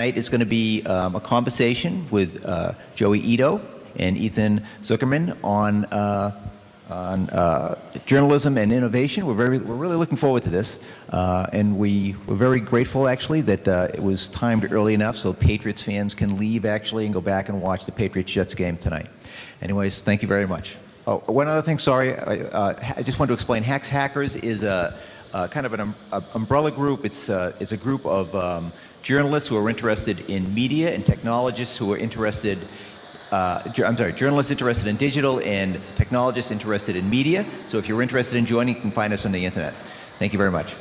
Tonight is going to be um, a conversation with uh, Joey Ito and Ethan Zuckerman on, uh, on uh, journalism and innovation. We're, very, we're really looking forward to this. Uh, and we, we're very grateful, actually, that uh, it was timed early enough so Patriots fans can leave, actually, and go back and watch the Patriots-Jets game tonight. Anyways, thank you very much. Oh, one other thing, sorry. I, uh, I just wanted to explain. Hacks Hackers is a, kind of an um, umbrella group. It's, it's a group of um, journalists who are interested in media and technologists who are interested uh, I'm sorry, journalists interested in digital and technologists interested in media. So if you're interested in joining, you can find us on the internet. Thank you very much.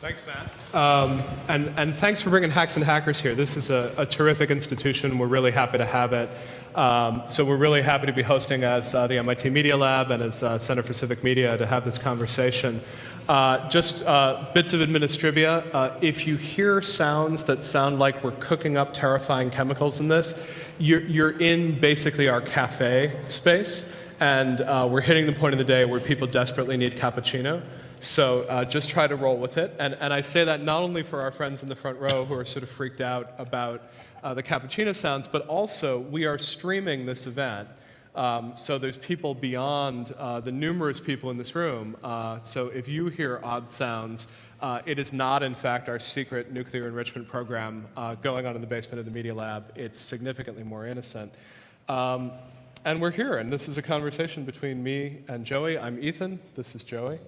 Thanks, Matt. Um, and, and thanks for bringing Hacks and Hackers here. This is a, a terrific institution. We're really happy to have it. Um, so we're really happy to be hosting as uh, the MIT Media Lab and as uh, Center for Civic Media to have this conversation. Uh, just uh, bits of administrivia. Uh, if you hear sounds that sound like we're cooking up terrifying chemicals in this, you're, you're in basically our cafe space, and uh, we're hitting the point of the day where people desperately need cappuccino. So uh, just try to roll with it. And, and I say that not only for our friends in the front row who are sort of freaked out about uh, the cappuccino sounds, but also we are streaming this event. Um, so there's people beyond uh, the numerous people in this room. Uh, so if you hear odd sounds, uh, it is not, in fact, our secret nuclear enrichment program uh, going on in the basement of the Media Lab. It's significantly more innocent. Um, and we're here, and this is a conversation between me and Joey. I'm Ethan. This is Joey.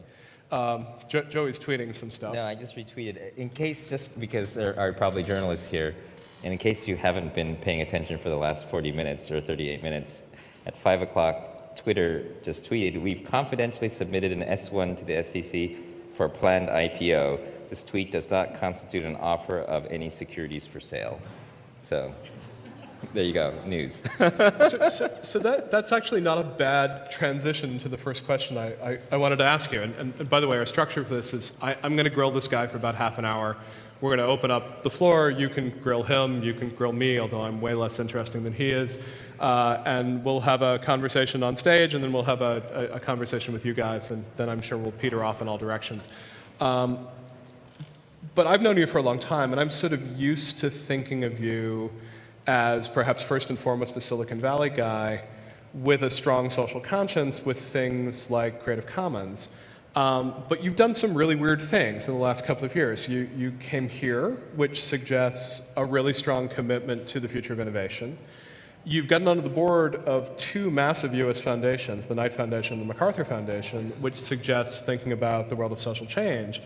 Um, jo Joey's tweeting some stuff. No, I just retweeted. In case, just because there are probably journalists here, and in case you haven't been paying attention for the last 40 minutes or 38 minutes, at 5 o'clock, Twitter just tweeted, we've confidentially submitted an S1 to the SEC for a planned IPO. This tweet does not constitute an offer of any securities for sale. So there you go, news. so, so, so, that, that's actually not a bad transition to the first question I, I, I wanted to ask you. And, and, by the way, our structure for this is I, I'm going to grill this guy for about half an hour. We're going to open up the floor. You can grill him. You can grill me, although I'm way less interesting than he is. Uh, and we'll have a conversation on stage, and then we'll have a, a, a, conversation with you guys, and then I'm sure we'll peter off in all directions. Um, but I've known you for a long time, and I'm sort of used to thinking of you as perhaps first and foremost a Silicon Valley guy with a strong social conscience with things like Creative Commons. Um, but you've done some really weird things in the last couple of years. You, you came here, which suggests a really strong commitment to the future of innovation. You've gotten onto the board of two massive US foundations, the Knight Foundation and the MacArthur Foundation, which suggests thinking about the world of social change.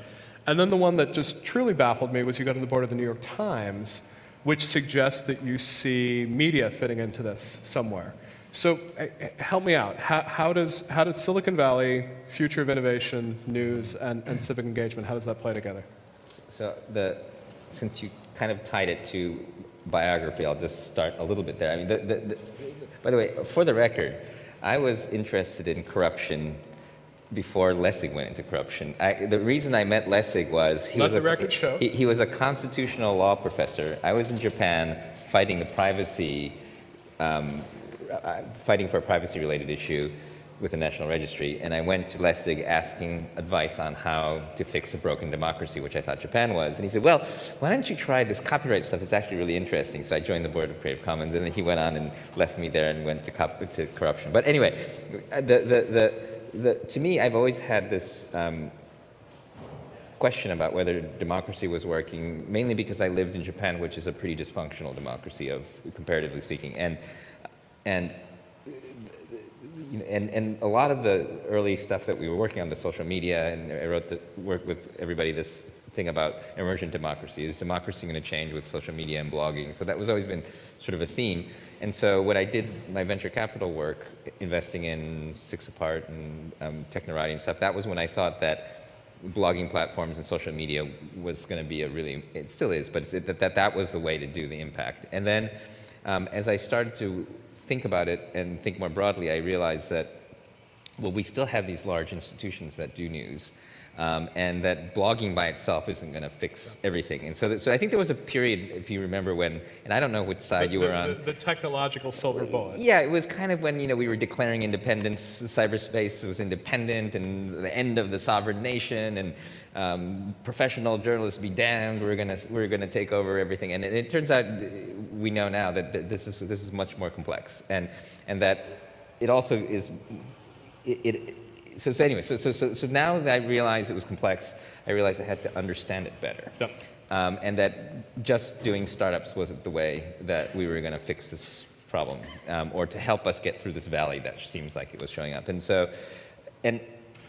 And then the one that just truly baffled me was you got on the board of the New York Times, which suggests that you see media fitting into this somewhere. So uh, help me out. How, how, does, how does Silicon Valley, future of innovation, news, and, and civic engagement, how does that play together? So the, since you kind of tied it to biography, I'll just start a little bit there. I mean, the, the, the, by the way, for the record, I was interested in corruption before Lessig went into corruption. I, the reason I met Lessig was he Let was, a, he, he was a constitutional law professor. I was in Japan fighting the privacy um, uh, fighting for a privacy-related issue with the National Registry, and I went to Lessig asking advice on how to fix a broken democracy, which I thought Japan was. And he said, well, why don't you try this copyright stuff? It's actually really interesting. So I joined the board of Creative Commons, and then he went on and left me there and went to, to corruption. But anyway, the, the, the, the, to me, I've always had this um, question about whether democracy was working, mainly because I lived in Japan, which is a pretty dysfunctional democracy, of comparatively speaking. And and, and, and a lot of the early stuff that we were working on, the social media, and I wrote the work with everybody this thing about emergent democracy. Is democracy going to change with social media and blogging? So that was always been sort of a theme. And so when I did my venture capital work, investing in Six Apart and um, Technorati and stuff, that was when I thought that blogging platforms and social media was going to be a really, it still is, but that, that that was the way to do the impact. And then um, as I started to think about it and think more broadly, I realized that, well, we still have these large institutions that do news. Um, and that blogging by itself isn't going to fix everything. And so, that, so I think there was a period, if you remember, when, and I don't know which side The- you were the- on. The, the technological silver bullet. Yeah, it was kind of when you know we were declaring independence. Cyberspace was independent, and the end of the sovereign nation, and um, professional journalists be damned. We're gonna we're gonna take over everything. And it, it turns out we know now that this is this is much more complex, and and that it also is it. it so, so anyway, so, so, so, so now that I realized it was complex, I realized I had to understand it better. Yep. Um, and that just doing startups wasn't the way that we were going to fix this problem um, or to help us get through this valley that seems like it was showing up. And so, and,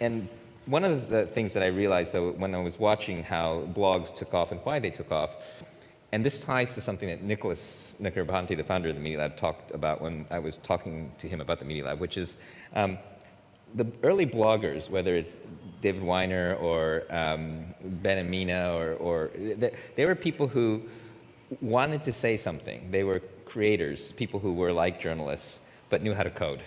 and one of the things that I realized though when I was watching how blogs took off and why they took off, and this ties to something that Nicholas Negroponte, the founder of the Media Lab, talked about when I was talking to him about the Media Lab, which is um, the early bloggers, whether it's David Winer or um, Ben and Mena, or, or they, they were people who wanted to say something. They were creators, people who were like journalists, but knew how to code.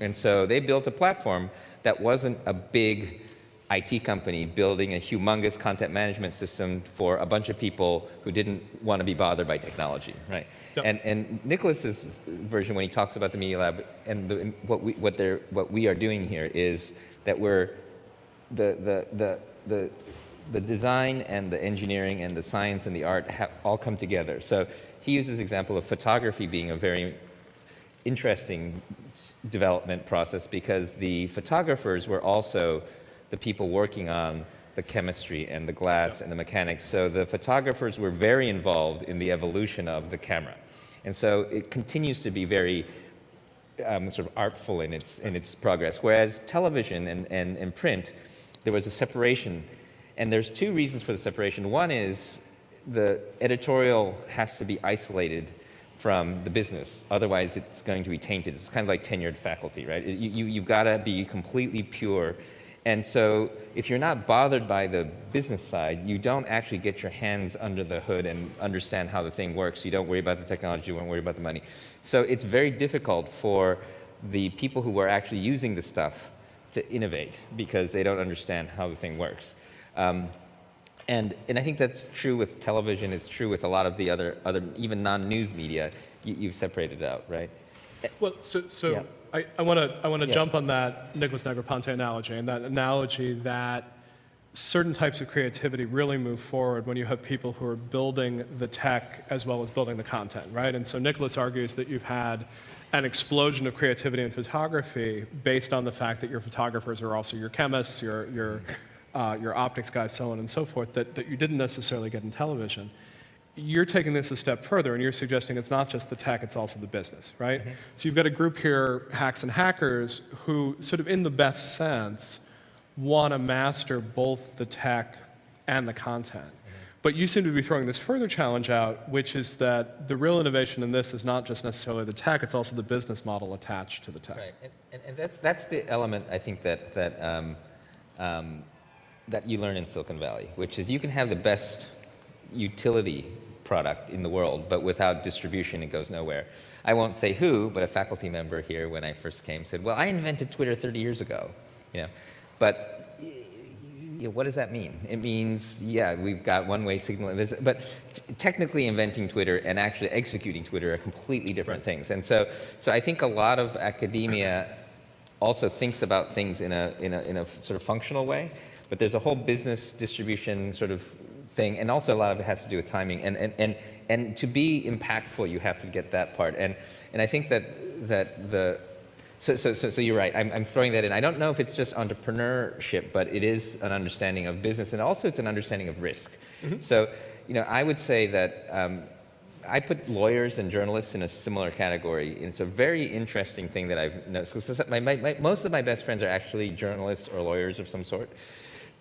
And so they built a platform that wasn't a big IT company building a humongous content management system for a bunch of people who didn't want to be bothered by technology, right? Yep. And, and Nicholas's version, when he talks about the Media Lab, and the, what, we, what, they're, what we are doing here is that we're the, the, the, the, the design and the engineering and the science and the art have all come together. So he uses example of photography being a very interesting development process because the photographers were also the people working on the chemistry and the glass and the mechanics. So the photographers were very involved in the evolution of the camera. And so it continues to be very um, sort of artful in its, in its progress. Whereas television and, and, and print, there was a separation. And there's two reasons for the separation. One is the editorial has to be isolated from the business. Otherwise, it's going to be tainted. It's kind of like tenured faculty, right? You, you, you've got to be completely pure. And so if you're not bothered by the business side, you don't actually get your hands under the hood and understand how the thing works. You don't worry about the technology, you don't worry about the money. So it's very difficult for the people who are actually using the stuff to innovate because they don't understand how the thing works. Um, and, and I think that's true with television, it's true with a lot of the other, other even non-news media. You, you've separated out, right? Well, so, so Yeah. I, I want to I want to Yeah. jump on that Nicholas Negroponte analogy, and that analogy that certain types of creativity really move forward when you have people who are building the tech as well as building the content, right? And so Nicholas argues that you've had an explosion of creativity in photography based on the fact that your photographers are also your chemists, your, your, uh, your optics guys, so on and so forth, that, that you didn't necessarily get in television you're taking this a step further and you're suggesting it's not just the tech, it's also the business, right? So you've got a group here, hacks and hackers, who sort of in the best sense want to master both the tech and the content. But you seem to be throwing this further challenge out, which is that the real innovation in this is not just necessarily the tech, it's also the business model attached to the tech. Right, and, and, and that's, that's the element I think that, that, um, um, that you learn in Silicon Valley, which is you can have the best utility product in the world, but without distribution, it goes nowhere. I won't say who, but a faculty member here when I first came said, well, I invented Twitter 30 years ago, you know, but y- y- what does that mean? It means, yeah, we've got one-way signal, there's- but t- technically inventing Twitter and actually executing Twitter are completely different things. And so, so I think a lot of academia also thinks about things in a, in a, in a sort of functional way, but there's a whole business distribution sort of thing, and also a lot of it has to do with timing. And, and, and, and to be impactful, you have to get that part. And, and I think that, that the, so, so, so, so you're right, I'm, I'm throwing that in. I don't know if it's just entrepreneurship, but it is an understanding of business, and also it's an understanding of risk. So, you know, I would say that um, I put lawyers and journalists in a similar category. It's a very interesting thing that I've noticed. my, my, my, most of my best friends are actually journalists or lawyers of some sort.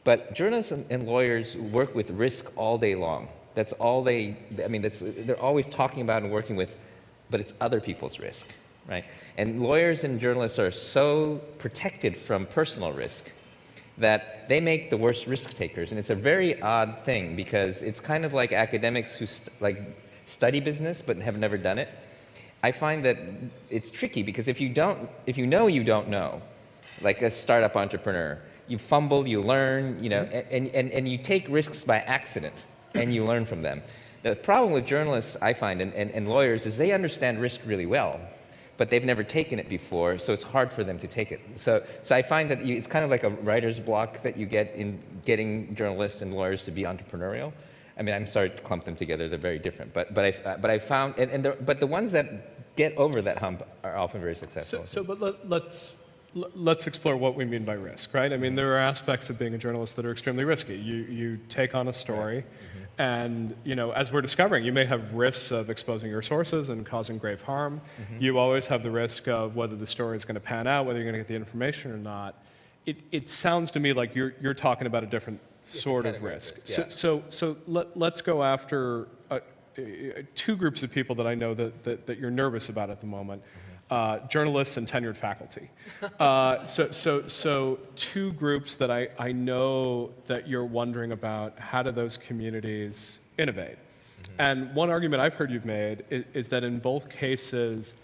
But journalists and, lawyers work with risk all day long. That's all they, I mean, that's, they're always talking about and working with, but it's other people's risk, right? And lawyers and journalists are so protected from personal risk that they make the worst risk takers. And it's a very odd thing because it's kind of like academics who st- like study business but have never done it. I find that it's tricky because if you don't, if you know you don't know, like a startup entrepreneur, you fumble, you learn, you know, mm-hmm. and, and, and you take risks by accident and you learn from them. The problem with journalists, I find, and, and, and lawyers is they understand risk really well, but they've never taken it before, so it's hard for them to take it. So, so I find that you, it's kind of like a writer's block that you get in getting journalists and lawyers to be entrepreneurial. I mean, I'm sorry to clump them together; they're very different. But but I but I found and, and the, but the ones that get over that hump are often very successful. So, so but let, let's let's explore what we mean by risk, right? I mean, there are aspects of being a journalist that are extremely risky. You you take on a story, Mm-hmm. and you know, as we're discovering, you may have risks of exposing your sources and causing grave harm. Mm-hmm. You always have the risk of whether the story is going to pan out, whether you're going to get the information or not. It it sounds to me like you're you're talking about a different sort of risk. risk, So yeah. so so let, let's go after. Uh, uh, two groups of people that I know that, that, that you're nervous about at the moment uh, journalists and tenured faculty. Uh, so, so, so, two groups that I, I know that you're wondering about how do those communities innovate? And one argument I've heard you've made is, is that in both cases,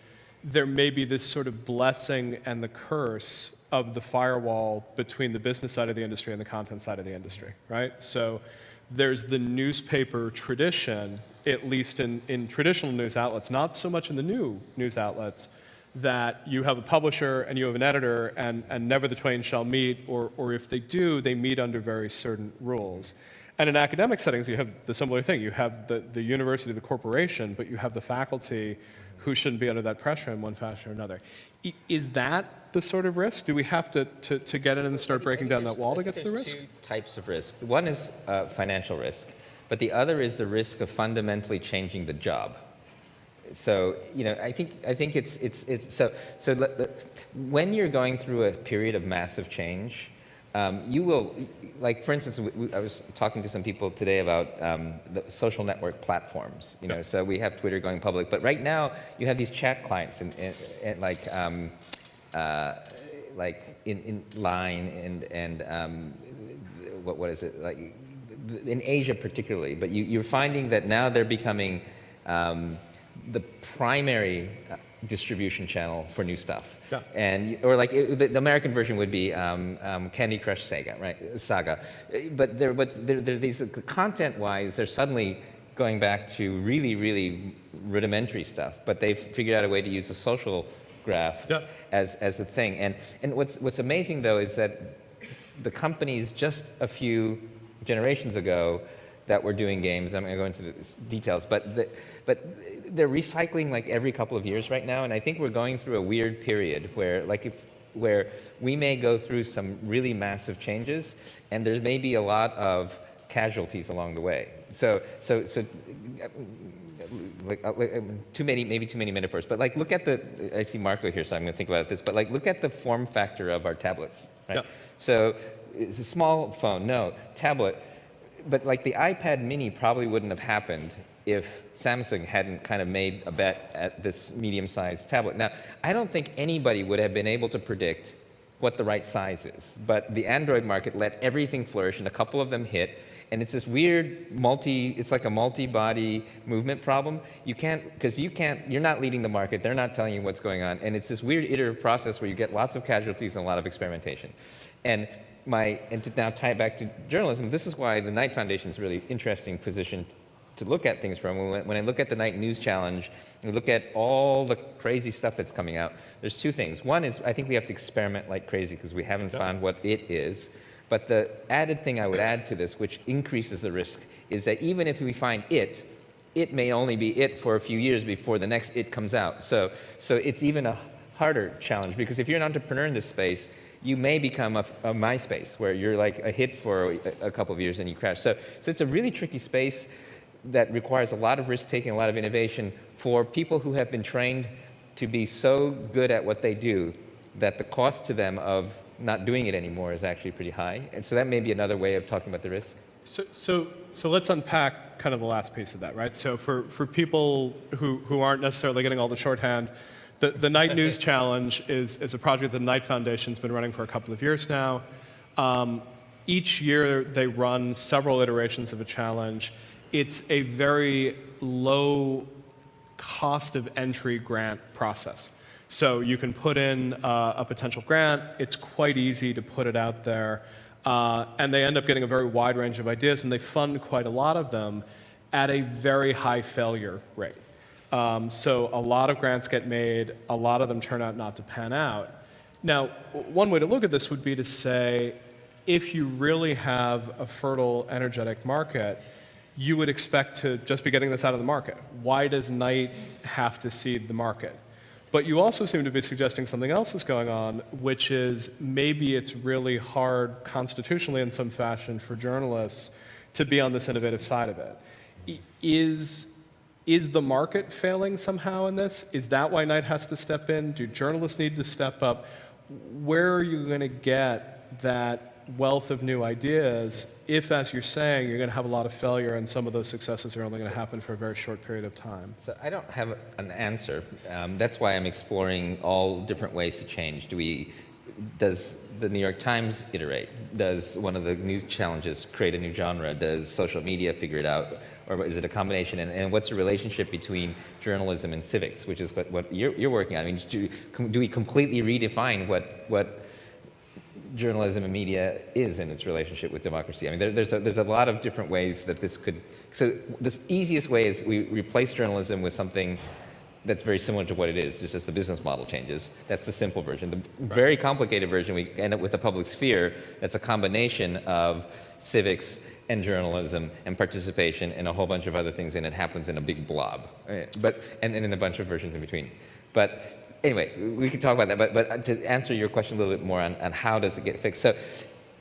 there may be this sort of blessing and the curse of the firewall between the business side of the industry and the content side of the industry, right? So there's the newspaper tradition, at least in, in traditional news outlets, not so much in the new news outlets, that you have a publisher and you have an editor and, and never the twain shall meet, or, or if they do, they meet under very certain rules. And in academic settings, you have the similar thing. You have the, the university, the corporation, but you have the faculty who shouldn't be under that pressure in one fashion or another. I- Is that the sort of risk? Do we have to, to, to get in and start breaking down that wall to get to the risk? two types of risk. One is uh, financial risk, but the other is the risk of fundamentally changing the job. So you know, I think I think it's it's it's so so. When you're going through a period of massive change, um, you will like for instance, we, I was talking to some people today about um, the social network platforms. You know, so we have Twitter going public, but right now you have these chat clients and, and like. Um, uh, like in, in line and and um, what what is it like in Asia particularly, but you, you're finding that now they're becoming um, the primary uh, distribution channel for new stuff. Yeah. And or like it, the, the American version would be um, um, Candy Crush Saga, right? Saga, Uh, but there but there, there these content-wise, they're suddenly going back to really really rudimentary stuff, but they've figured out a way to use a social graph Yeah. as, as a thing. And, and what's, what's amazing though is that the companies just a few generations ago that were doing games, I'm going to go into the details, but, the, but they're recycling like every couple of years right now. And I think we're going through a weird period where like if, where we may go through some really massive changes and there may be a lot of casualties along the way. So, so, so like, uh, like, um, too many, maybe too many metaphors, but like look at the, I see Marco here, so I'm gonna think about this, but like look at the form factor of our tablets, right? Yeah. So it's a small phone, no, tablet, but like the iPad mini probably wouldn't have happened if Samsung hadn't kind of made a bet at this medium-sized tablet. Now, I don't think anybody would have been able to predict what the right size is, but the Android market let everything flourish and a couple of them hit, and it's this weird multi, it's like a multi-body movement problem. You can't, because you can't, you're not leading the market, they're not telling you what's going on, and it's this weird iterative process where you get lots of casualties and a lot of experimentation. And my, and to now tie it back to journalism, this is why the Knight Foundation is a really interesting position to look at things from. When, when I look at the Knight News Challenge, and look at all the crazy stuff that's coming out, there's two things. One is I think we have to experiment like crazy because we haven't found what it is. But the added thing I would add to this, which increases the risk, is that even if we find it, it may only be it for a few years before the next it comes out. So, so it's even a harder challenge because if you're an entrepreneur in this space, you may become a, a MySpace where you're like a hit for a, a couple of years and you crash. So, so it's a really tricky space that requires a lot of risk taking, a lot of innovation for people who have been trained to be so good at what they do that the cost to them of not doing it anymore is actually pretty high. And so that may be another way of talking about the risk. So, so, so let's unpack kind of the last piece of that, right? So for, for people who, who aren't necessarily getting all the shorthand, the, the Knight News Challenge is, is a project that the Knight Foundation's been running for a couple of years now. Um, each year they run several iterations of a challenge. It's a very low cost of entry grant process. So you can put in uh, a potential grant. It's quite easy to put it out there. Uh, and they end up getting a very wide range of ideas, and they fund quite a lot of them at a very high failure rate. Um, so a lot of grants get made, a lot of them turn out not to pan out. Now, one way to look at this would be to say, if you really have a fertile, energetic market, you would expect to just be getting this out of the market. Why does Knight have to seed the market? But you also seem to be suggesting something else is going on, which is maybe it's really hard constitutionally in some fashion for journalists to be on this innovative side of it. Is, is the market failing somehow in this? Is that why Knight has to step in? Do journalists need to step up? Where are you going to get that wealth of new ideas if, as you're saying, you're going to have a lot of failure and some of those successes are only going to happen for a very short period of time? So I don't have an answer. Um, that's why I'm exploring all different ways to change. Do we, does the New York Times iterate? Does one of the news challenges create a new genre? Does social media figure it out? Or is it a combination? And, and what's the relationship between journalism and civics, which is what, what you're, you're working on? I mean, do, do we completely redefine what, what journalism and media is in its relationship with democracy. I mean, there, there's, a, there's a lot of different ways that this could. So, the easiest way is we replace journalism with something that's very similar to what it is, just as the business model changes. That's the simple version. The very complicated version, we end up with a public sphere that's a combination of civics and journalism and participation and a whole bunch of other things, and it happens in a big blob. Right? But, and, and in a bunch of versions in between. But anyway, we can talk about that, but, but to answer your question a little bit more on, on how does it get fixed. So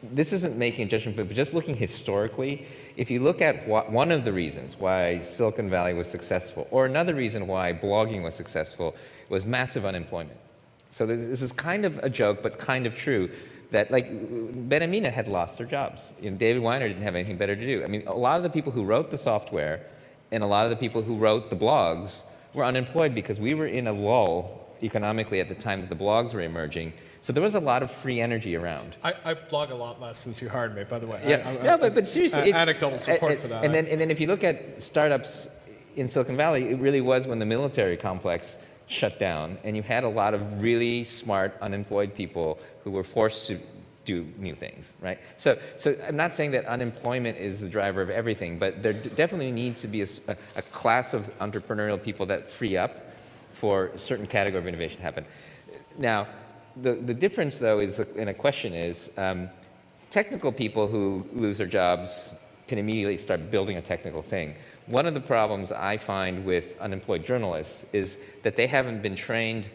this isn't making a judgment, but just looking historically, if you look at what, one of the reasons why Silicon Valley was successful, or another reason why blogging was successful, was massive unemployment. So this, is kind of a joke, but kind of true, that like Ben and Mena had lost their jobs. You know, David Winer didn't have anything better to do. I mean, a lot of the people who wrote the software and a lot of the people who wrote the blogs were unemployed because we were in a lull economically at the time that the blogs were emerging. So there was a lot of free energy around. I, I blog a lot less since you hired me, by the way. Yeah, I, I, yeah but, but seriously, it's- anecdotal support for that. And then, and then if you look at startups in Silicon Valley, it really was when the military complex shut down, and you had a lot of really smart, unemployed people who were forced to do new things, right? So, so I'm not saying that unemployment is the driver of everything, but there d- definitely needs to be a class of entrepreneurial people that free up for a certain category of innovation to happen. Now, the, the difference, though, is, in a question is, um, technical people who lose their jobs can immediately start building a technical thing. One of the problems I find with unemployed journalists is that they haven't been trained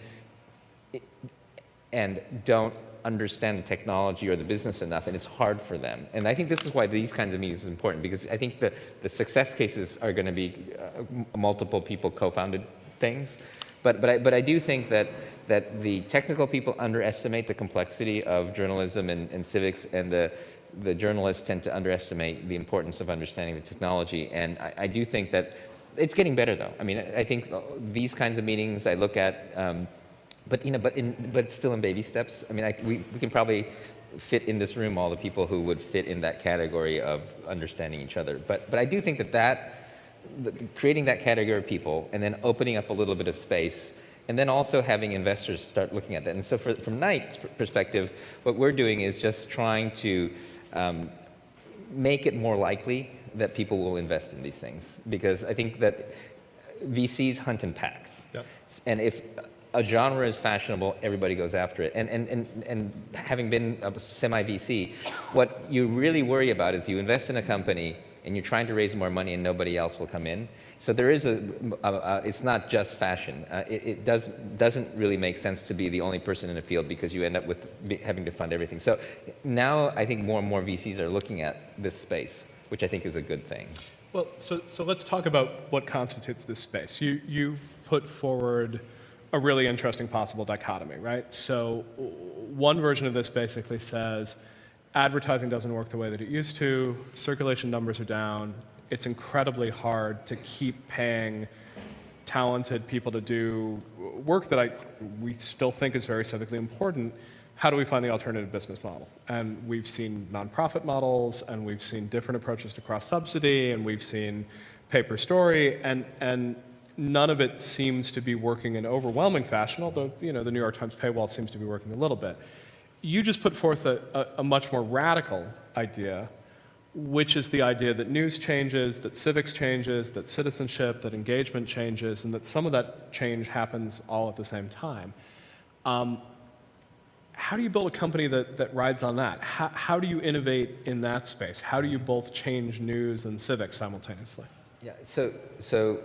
and don't understand the technology or the business enough, and it's hard for them. And I think this is why these kinds of meetings is important, because I think the, the success cases are going to be uh, multiple people co-founded things. But, but, I, but I do think that, that the technical people underestimate the complexity of journalism and, and civics, and the, the journalists tend to underestimate the importance of understanding the technology. And I, I do think that it's getting better, though. I mean, I think these kinds of meetings I look at, um, but you know, but in, but it's still in baby steps. I mean, I, we, we can probably fit in this room all the people who would fit in that category of understanding each other. But, but I do think that that the, creating that category of people and then opening up a little bit of space and then also having investors start looking at that. And so for, from Knight's perspective, what we're doing is just trying to um, make it more likely that people will invest in these things. Because I think that VCs hunt in packs. Yep. And if a genre is fashionable, everybody goes after it. And, and, and, and having been a semi-VC, what you really worry about is you invest in a company and you're trying to raise more money and nobody else will come in. So there is a, a, a it's not just fashion. Uh, it, it does, doesn't really make sense to be the only person in a field because you end up with having to fund everything. So now I think more and more VCs are looking at this space, which I think is a good thing. Well, so, so let's talk about what constitutes this space. You, you put forward a really interesting possible dichotomy, right? So one version of this basically says advertising doesn't work the way that it used to, circulation numbers are down, it's incredibly hard to keep paying talented people to do work that I, we still think is very civically important. How do we find the alternative business model? And we've seen nonprofit models, and we've seen different approaches to cross subsidy, and we've seen pay per story, and, and none of it seems to be working in overwhelming fashion, although you know, the New York Times paywall seems to be working a little bit. You just put forth a, a, a much more radical idea, which is the idea that news changes, that civics changes, that citizenship, that engagement changes, and that some of that change happens all at the same time. Um, how do you build a company that, that rides on that? How, how do you innovate in that space? How do you both change news and civics simultaneously? Yeah, so, so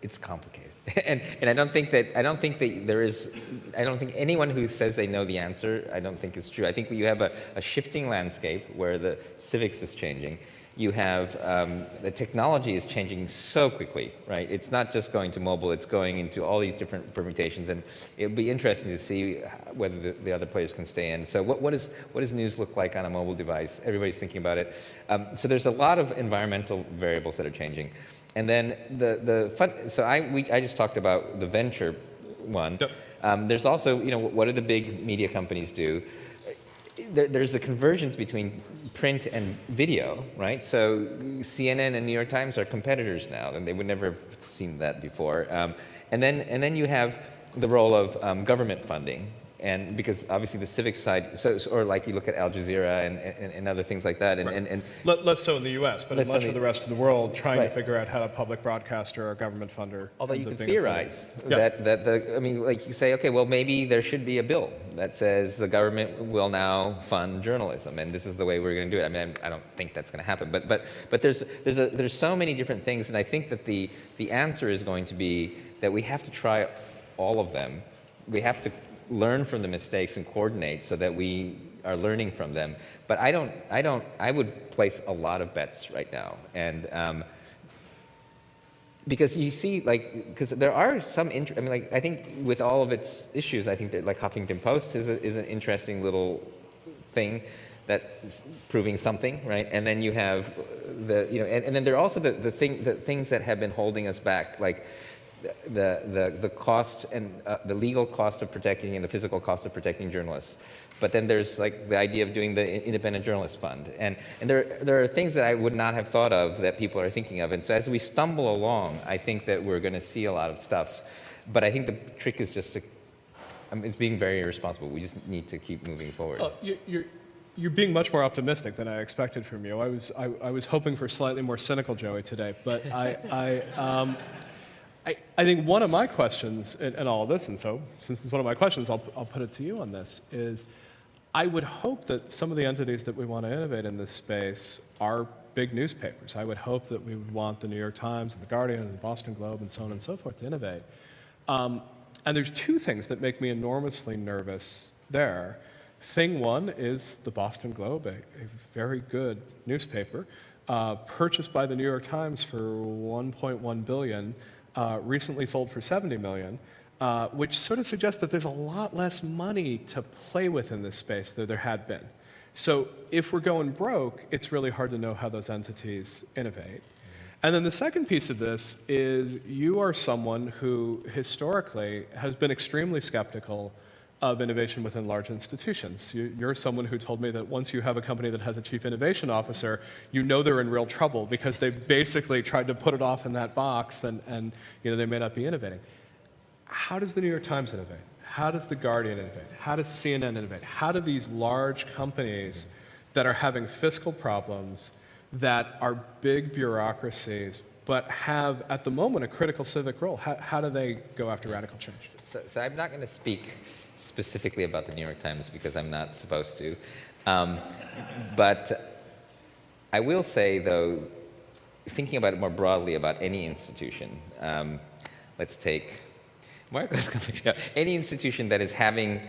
it's complicated. and, and I don't think that, I don't think that there is, I don't think anyone who says they know the answer, I don't think is true. I think you have a, a shifting landscape where the civics is changing. You have, um, the technology is changing so quickly, right? It's not just going to mobile, it's going into all these different permutations and it'll be interesting to see whether the, the other players can stay in. So what, what, is, what does news look like on a mobile device? Everybody's thinking about it. Um, so there's a lot of environmental variables that are changing. And then the, the fun, so I, we, I just talked about the venture one. Yep. Um, there's also, you know, what do the big media companies do? There, there's a convergence between print and video, right? So CNN and New York Times are competitors now, and they would never have seen that before. Um, and then, and then you have the role of um, government funding, and because obviously the civic side, so, or like you look at Al Jazeera and, and, and other things like that, and, Right. and, and Let, us so in the U.S., but in much of the- rest of the world, trying Right. to figure out how a public broadcaster or government funder. Although you can being a player. theorize Yeah. that, that the, I mean, like you say, okay, well, maybe there should be a bill that says the government will now fund journalism, and this is the way we're going to do it. I mean, I don't think that's going to happen, but, but, but there's, there's, a, there's so many different things, and I think that the, the answer is going to be that we have to try all of them. We have to learn from the mistakes and coordinate so that we are learning from them. But I don't, I don't, I would place a lot of bets right now, and um, because you see, like, because there are some, I mean, like, I think with all of its issues, I think that like Huffington Post is, a, is an interesting little thing that's proving something, right? And then you have the, you know, and, and then there are also the, the, thing, the things that have been holding us back, like the, the, the cost and uh, the legal cost of protecting and the physical cost of protecting journalists. But then there's like the idea of doing the Independent Journalist Fund. And, and there, there are things that I would not have thought of that people are thinking of. And so as we stumble along, I think that we're going to see a lot of stuff. But I think the trick is just to, I mean, it's being very irresponsible. We just need to keep moving forward. Well, you, you're, you're being much more optimistic than I expected from you. I was, I, I was hoping for slightly more cynical Joey today, but I, I, um, I, I think one of my questions in, in all of this, and so since it's one of my questions, I'll, I'll put it to you on this, is I would hope that some of the entities that we want to innovate in this space are big newspapers. I would hope that we would want the New York Times and the Guardian and the Boston Globe and so on and so forth to innovate. Um, and there's two things that make me enormously nervous there. Thing one is the Boston Globe, a, a very good newspaper, uh, purchased by the New York Times for 1.1 billion, uh, recently sold for 70 million, uh, which sort of suggests that there's a lot less money to play with in this space than there had been. So if we're going broke, it's really hard to know how those entities innovate. And then the second piece of this is you are someone who historically has been extremely skeptical of innovation within large institutions. You, you're someone who told me that once you have a company that has a chief innovation officer, you know they're in real trouble because they basically tried to put it off in that box and, and you know, they may not be innovating. How does the New York Times innovate? How does the Guardian innovate? How does CNN innovate? How do these large companies that are having fiscal problems, that are big bureaucracies, but have at the moment a critical civic role, how, how do they go after radical change? So, so I'm not going to speak specifically about the New York Times because I'm not supposed to. Um, but I will say, though, thinking about it more broadly about any institution, um, let's take Marco's company, no, any institution that is having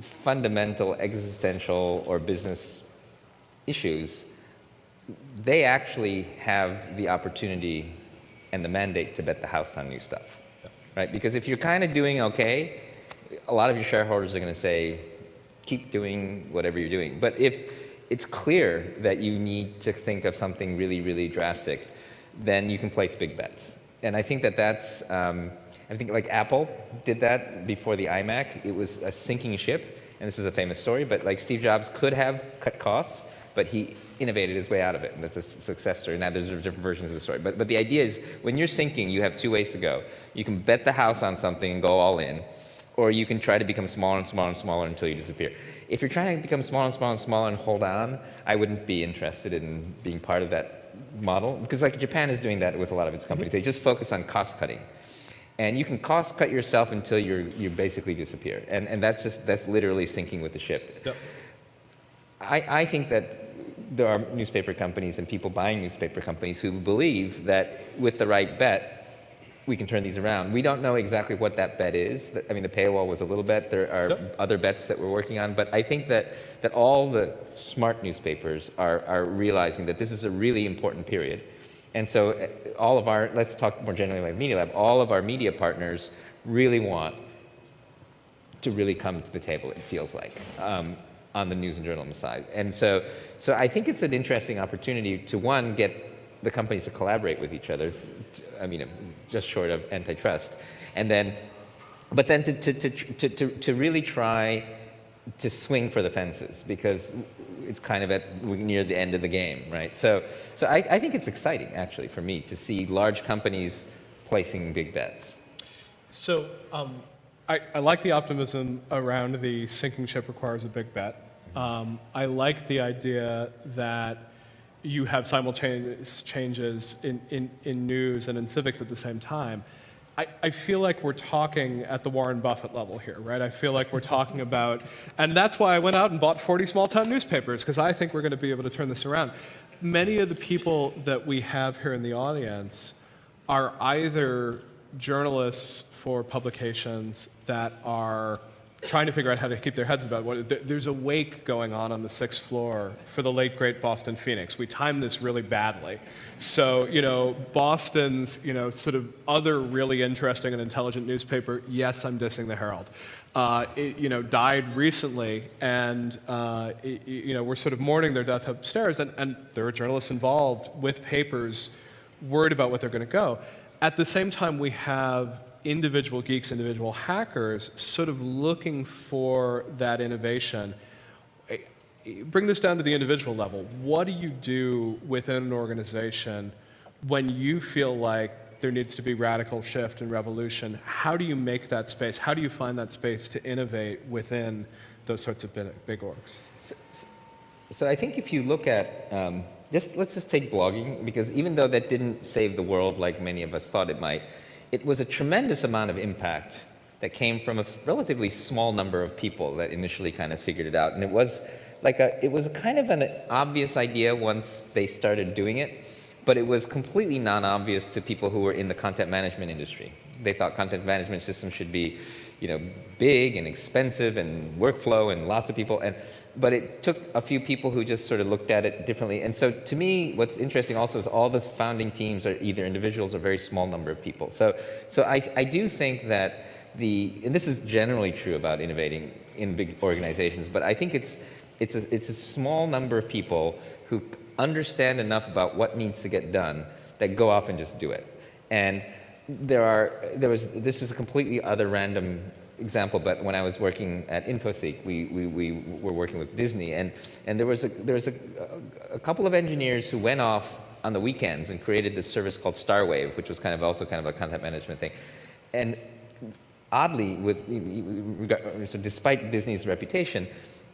fundamental existential or business issues, they actually have the opportunity and the mandate to bet the house on new stuff, right? Because if you're kind of doing okay, a lot of your shareholders are going to say, keep doing whatever you're doing. But if it's clear that you need to think of something really, really drastic, then you can place big bets. And I think that that's, um, I think like Apple did that before the iMac. It was a sinking ship, and this is a famous story, but like Steve Jobs could have cut costs, but he innovated his way out of it, and that's a success story. Now there's different versions of the story, but but the idea is when you're sinking, you have two ways to go. You can bet the house on something and go all in, or you can try to become smaller and smaller and smaller until you disappear. If you're trying to become smaller and smaller and smaller and hold on, I wouldn't be interested in being part of that model because like Japan is doing that with a lot of its companies. They just focus on cost cutting. And you can cost cut yourself until you're, you basically disappear. And, and that's just, that's literally sinking with the ship. Yep. I, I think that there are newspaper companies and people buying newspaper companies who believe that with the right bet, we can turn these around. We don't know exactly what that bet is. I mean, the paywall was a little bet. There are Yep. other bets that we're working on, but I think that, that all the smart newspapers are, are realizing that this is a really important period. And so uh, all of our, let's talk more generally like Media Lab, all of our media partners really want to really come to the table, it feels like, um, on the news and journalism side. And so, so I think it's an interesting opportunity to, one, get the companies to collaborate with each other, I mean, just short of antitrust, and then, but then to, to, to, to, to, to really try to swing for the fences because it's kind of at near the end of the game, right? So, so I, I think it's exciting actually for me to see large companies placing big bets. So um, I, I like the optimism around the sinking ship requires a big bet. Um, I like the idea that you have simultaneous changes in, in, in news and in civics at the same time. I, I feel like we're talking at the Warren Buffett level here, right? I feel like we're talking about, and that's why I went out and bought 40 small town newspapers, because I think we're going to be able to turn this around. Many of the people that we have here in the audience are either journalists for publications that are trying to figure out how to keep their heads about what there's a wake going on on the sixth floor for the late great Boston Phoenix. We timed this really badly. So, you know, Boston's, you know, sort of other really interesting and intelligent newspaper, yes, I'm dissing the Herald. Uh, it, you know, died recently, and uh, it- you know we're sort of mourning their death upstairs, and, and there are journalists involved with papers worried about what they're going to go. At the same time, we have individual geeks, individual hackers sort of looking for that innovation. Eh, Bring this down to the individual level. What do you do within an organization when you feel like there needs to be radical shift and revolution? How do you make that space? How do you find that space to innovate within those sorts of big, big orgs? So I think if you look at, um, just, let's just take blogging, because even though that didn't save the world like many of us thought it might, it was a tremendous amount of impact that came from a relatively small number of people that initially kind of figured it out. And it was like a, it was kind of an obvious idea once they started doing it, but it was completely non-obvious to people who were in the content management industry. They thought content management systems should be, you know, big and expensive and workflow and lots of people. And but it took a few people who just sort of looked at it differently. And so to me, what's interesting also is all the founding teams are either individuals or very small number of people. So so I, I do think that the and this is generally true about innovating in big organizations, but I think it's it's a, it's a small number of people who understand enough about what needs to get done that go off and just do it. And there are, there was, this is a completely other random example, but when I was working at InfoSeek, we, we, we were working with Disney, and, and there was, a, there was a, a couple of engineers who went off on the weekends and created this service called Starwave, which was kind of also kind of a content management thing. And oddly, with, so despite Disney's reputation,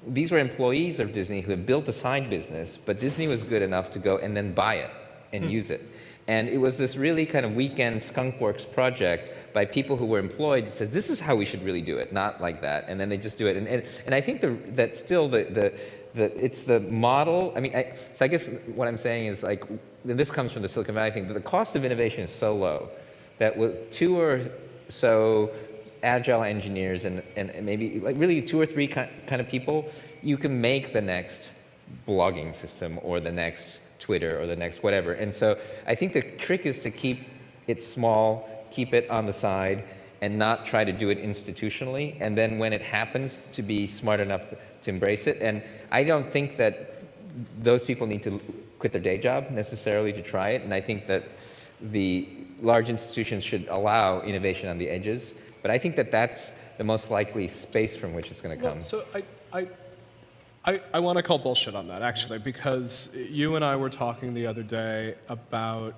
these were employees of Disney who had built a side business, but Disney was good enough to go and then buy it and hmm. use it. And it was this really kind of weekend skunkworks project by people who were employed says, this is how we should really do it, not like that. And then they just do it. And, and, and I think the, that still the, the, the, it's the model. I mean, I, so I guess what I'm saying is like, and this comes from the Silicon Valley thing, the cost of innovation is so low that with two or so agile engineers and, and maybe like really two or three kind of people, you can make the next blogging system or the next Twitter or the next whatever. And so I think the trick is to keep it small, keep it on the side, and not try to do it institutionally. And then when it happens, to be smart enough to embrace it. And I don't think that those people need to quit their day job necessarily to try it. And I think that the large institutions should allow innovation on the edges. But I think that that's the most likely space from which it's going to come. So I, I, I, I want to call bullshit on that, actually, because you and I were talking the other day about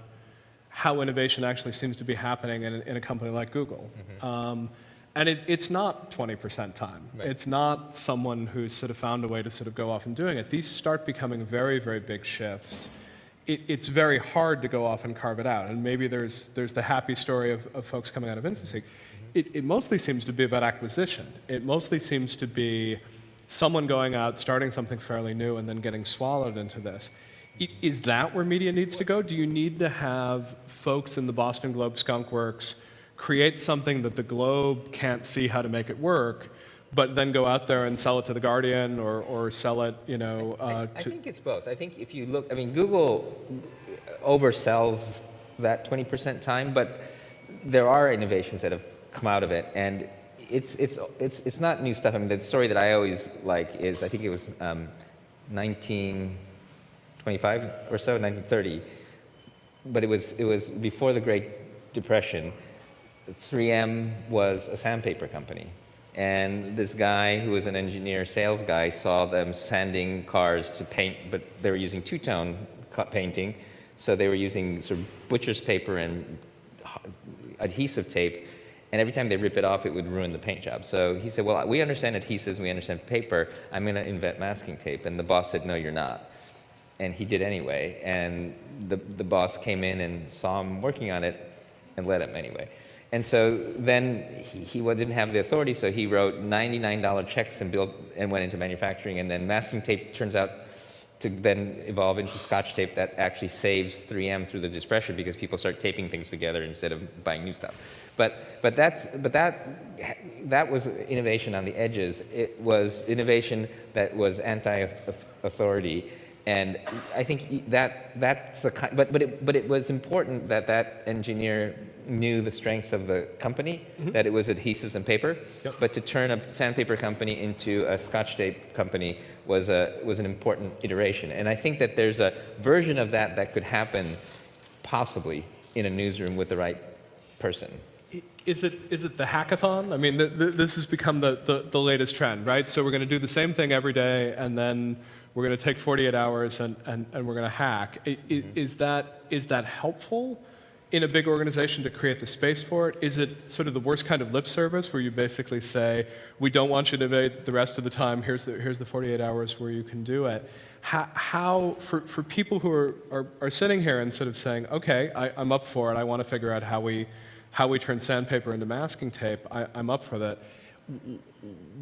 how innovation actually seems to be happening in, a- in a company like Google. Um, and it, it's not 20% time. It's not someone who's sort of found a way to sort of go off and doing it. These start becoming very, very big shifts. It, it's very hard to go off and carve it out. And maybe there's, there's the happy story of, of folks coming out of InfoSeek. It, it mostly seems to be about acquisition. It mostly seems to be someone going out, starting something fairly new, and then getting swallowed into this. I- Is that where media needs to go? Do you need to have folks in the Boston Globe Skunk Works create something that the Globe can't see how to make it work, but then go out there and sell it to the Guardian or, or sell it, you know, I, uh, I to, think it's both. I think if you look, I mean, Google oversells that 20% time, but there are innovations that have come out of it, and it's it's it's it's not new stuff. I mean, the story that I always like is I think it was um, 1925 or so, 1930, but it was it was before the Great Depression. 3M was a sandpaper company. And this guy, who was an engineer sales guy, saw them sanding cars to paint, but they were using two-tone painting. So they were using sort of butcher's paper and adhesive tape. And every time they rip it off, it would ruin the paint job. So he said, well, we understand adhesives, we understand paper. I'm going to invent masking tape. And the boss said, no, you're not and he did anyway. And the, the boss came in and saw him working on it and let him anyway. And so then he, he didn't have the authority, so he wrote $99 checks and built and went into manufacturing. And then masking tape turns out to then evolve into scotch tape that actually saves 3M through the depression because people start taping things together instead of buying new stuff. But, but, that's, but that, that was innovation on the edges. It was innovation that was anti-authority. And I think that, that's the kind, but, but, it, but it was important that that engineer knew the strengths of the company, mm-hmm. that it was adhesives and paper. Yep. But to turn a sandpaper company into a scotch tape company was, a, was an important iteration. And I think that there's a version of that that could happen possibly in a newsroom with the right person. Is it, is it the hackathon? I mean, th th this has become the, the, the latest trend, right? So we're going to do the same thing every day, and then we're going to take 48 hours and, and, and we're going to hack. I, i- mm-hmm. Is, that, is that helpful in a big organization to create the space for it? Is it sort of the worst kind of lip service where you basically say, we don't want you to innovate the rest of the time, here's the, here's the 48 hours where you can do it? How, how for, for people who are, are, are sitting here and sort of saying, okay, I, I'm up for it, I want to figure out how we, how we turn sandpaper into masking tape, I, I'm up for that.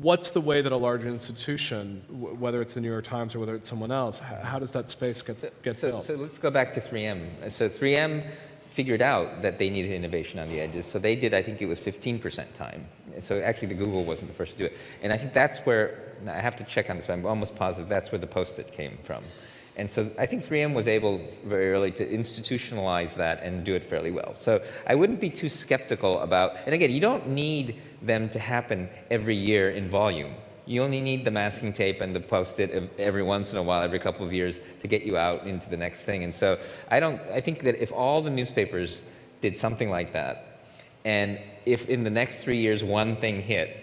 What's the way that a large institution, whether it's the New York Times or whether it's someone else, how does that space get, get So, built? so let's go back to 3M. So 3M figured out that they needed innovation on the edges. So they did, I think it was 15% time. So actually the Google wasn't the first to do it. And I think that's where, I have to check on this, but I'm almost positive that's where the Post-it came from. And so I think 3M was able very early to institutionalize that and do it fairly well. So I wouldn't be too skeptical about, and again, you don't need them to happen every year in volume. You only need the masking tape and the post-it every once in a while, every couple of years, to get you out into the next thing. And so I don't. I think that if all the newspapers did something like that, and if in the next three years one thing hit,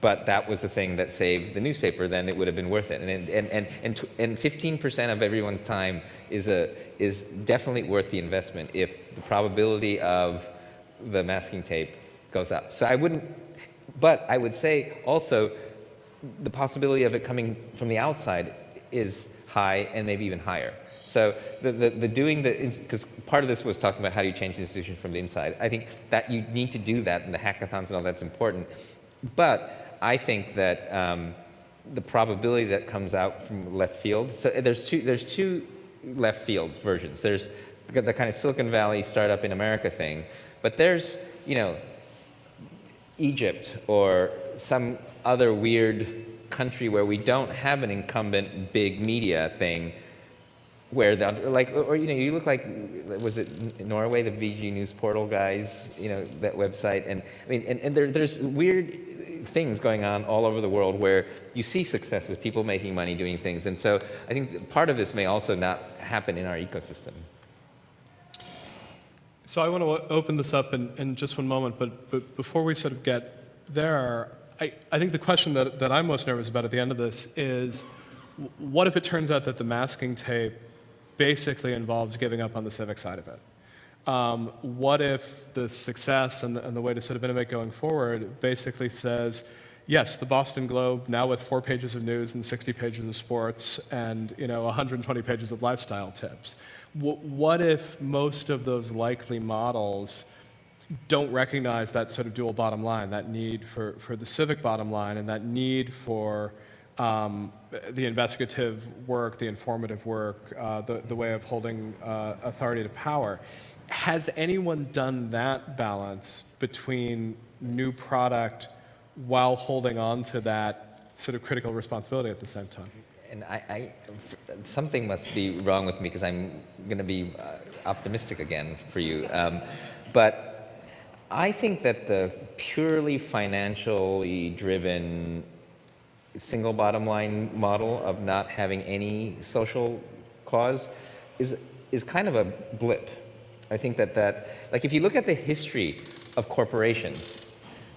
but that was the thing that saved the newspaper, then it would have been worth it. And and and and and 15% of everyone's time is a is definitely worth the investment if the probability of the masking tape goes up. So I wouldn't, but I would say also the possibility of it coming from the outside is high and maybe even higher. So the, the, the doing the, because part of this was talking about how do you change the institution from the inside. I think that you need to do that and the hackathons and all that's important. But I think that um, the probability that comes out from left field, so there's two, there's two left fields versions. There's the, the kind of Silicon Valley startup in America thing, but there's, you know, Egypt or some other weird country where we don't have an incumbent big media thing where the like or you know you look like was it Norway the VG News portal guys you know that website and I mean and, and there, there's weird things going on all over the world where you see successes people making money doing things and so I think part of this may also not happen in our ecosystem. So I want to open this up in, in just one moment, but, but before we sort of get there, I, I think the question that, that I'm most nervous about at the end of this is what if it turns out that the masking tape basically involves giving up on the civic side of it? Um, what if the success and the, and the way to sort of innovate going forward basically says, yes, the Boston Globe now with four pages of news and 60 pages of sports and you know 120 pages of lifestyle tips. What if most of those likely models don't recognize that sort of dual bottom line, that need for, for the civic bottom line and that need for um, the investigative work, the informative work, uh, the, the way of holding uh, authority to power. Has anyone done that balance between new product while holding on to that sort of critical responsibility at the same time? And I, I something must be wrong with me because I'm going to be uh, optimistic again for you. Um, but I think that the purely financially driven single bottom line model of not having any social cause is, is kind of a blip. I think that that, like if you look at the history of corporations,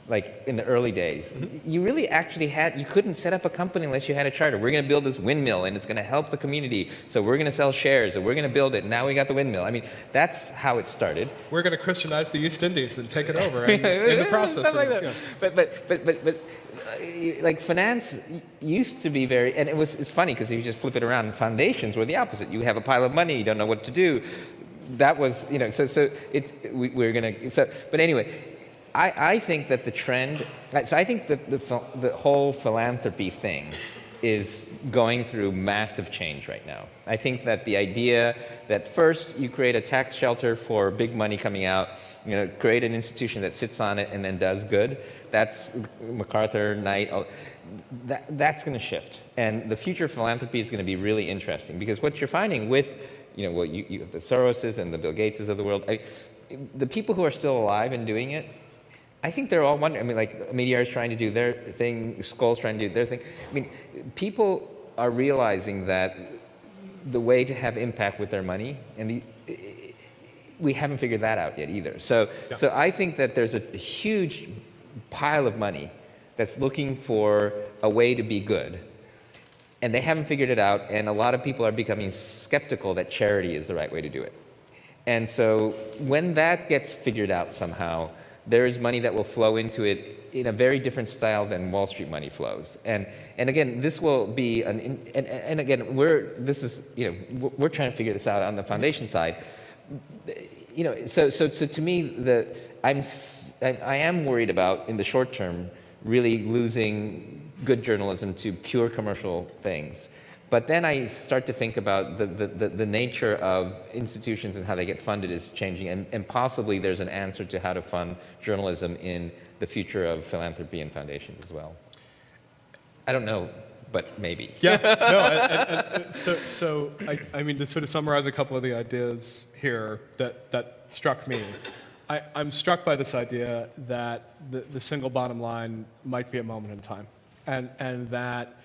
like in the early days, you really actually had, you couldn't set up a company unless you had a charter. We're going to build this windmill and it's going to help the community. So we're going to sell shares and we're going to build it. Now we got the windmill. I mean, that's how it started. We're going to Christianize the East Indies and take it over and, in the process. Like that. yeah. But, but, but, but, but uh, like finance used to be very, and it was, it's funny because you just flip it around. Foundations were the opposite. You have a pile of money, you don't know what to do. That was, you know, so, so it, we, we're going to, so, but anyway, I, I think that the trend, so I think that the, the whole philanthropy thing is going through massive change right now. I think that the idea that first you create a tax shelter for big money coming out, you know, create an institution that sits on it and then does good, that's MacArthur, Knight, that, that's going to shift. And the future of philanthropy is going to be really interesting because what you're finding with, you know, what you, you have the Soroses and the Bill Gateses of the world, I, the people who are still alive and doing it, I think they're all wondering. I mean, like Omidyar is trying to do their thing, Skoll's trying to do their thing. I mean, people are realizing that the way to have impact with their money, and the, we haven't figured that out yet either. So, so I think that there's a huge pile of money that's looking for a way to be good. And they haven't figured it out, and a lot of people are becoming skeptical that charity is the right way to do it. And so when that gets figured out somehow, there is money that will flow into it in a very different style than Wall Street money flows. And, and again, this will be an, and, and again, we're, this is, you know, we're- trying to figure this out on the foundation side. You know, so, so, so to me, the, I'm, I am worried about, in the short term, really losing good journalism to pure commercial things. But then I start to think about the, the, the, nature of institutions and how they get funded is changing, and, and possibly there's an answer to how to fund journalism in the future of philanthropy and foundations as well. I don't know, but maybe. Yeah, no, so, so I, I mean, to sort of summarize a couple of the ideas here that, that struck me, I, I'm struck by this idea that the, the single bottom line might be a moment in time, and, and that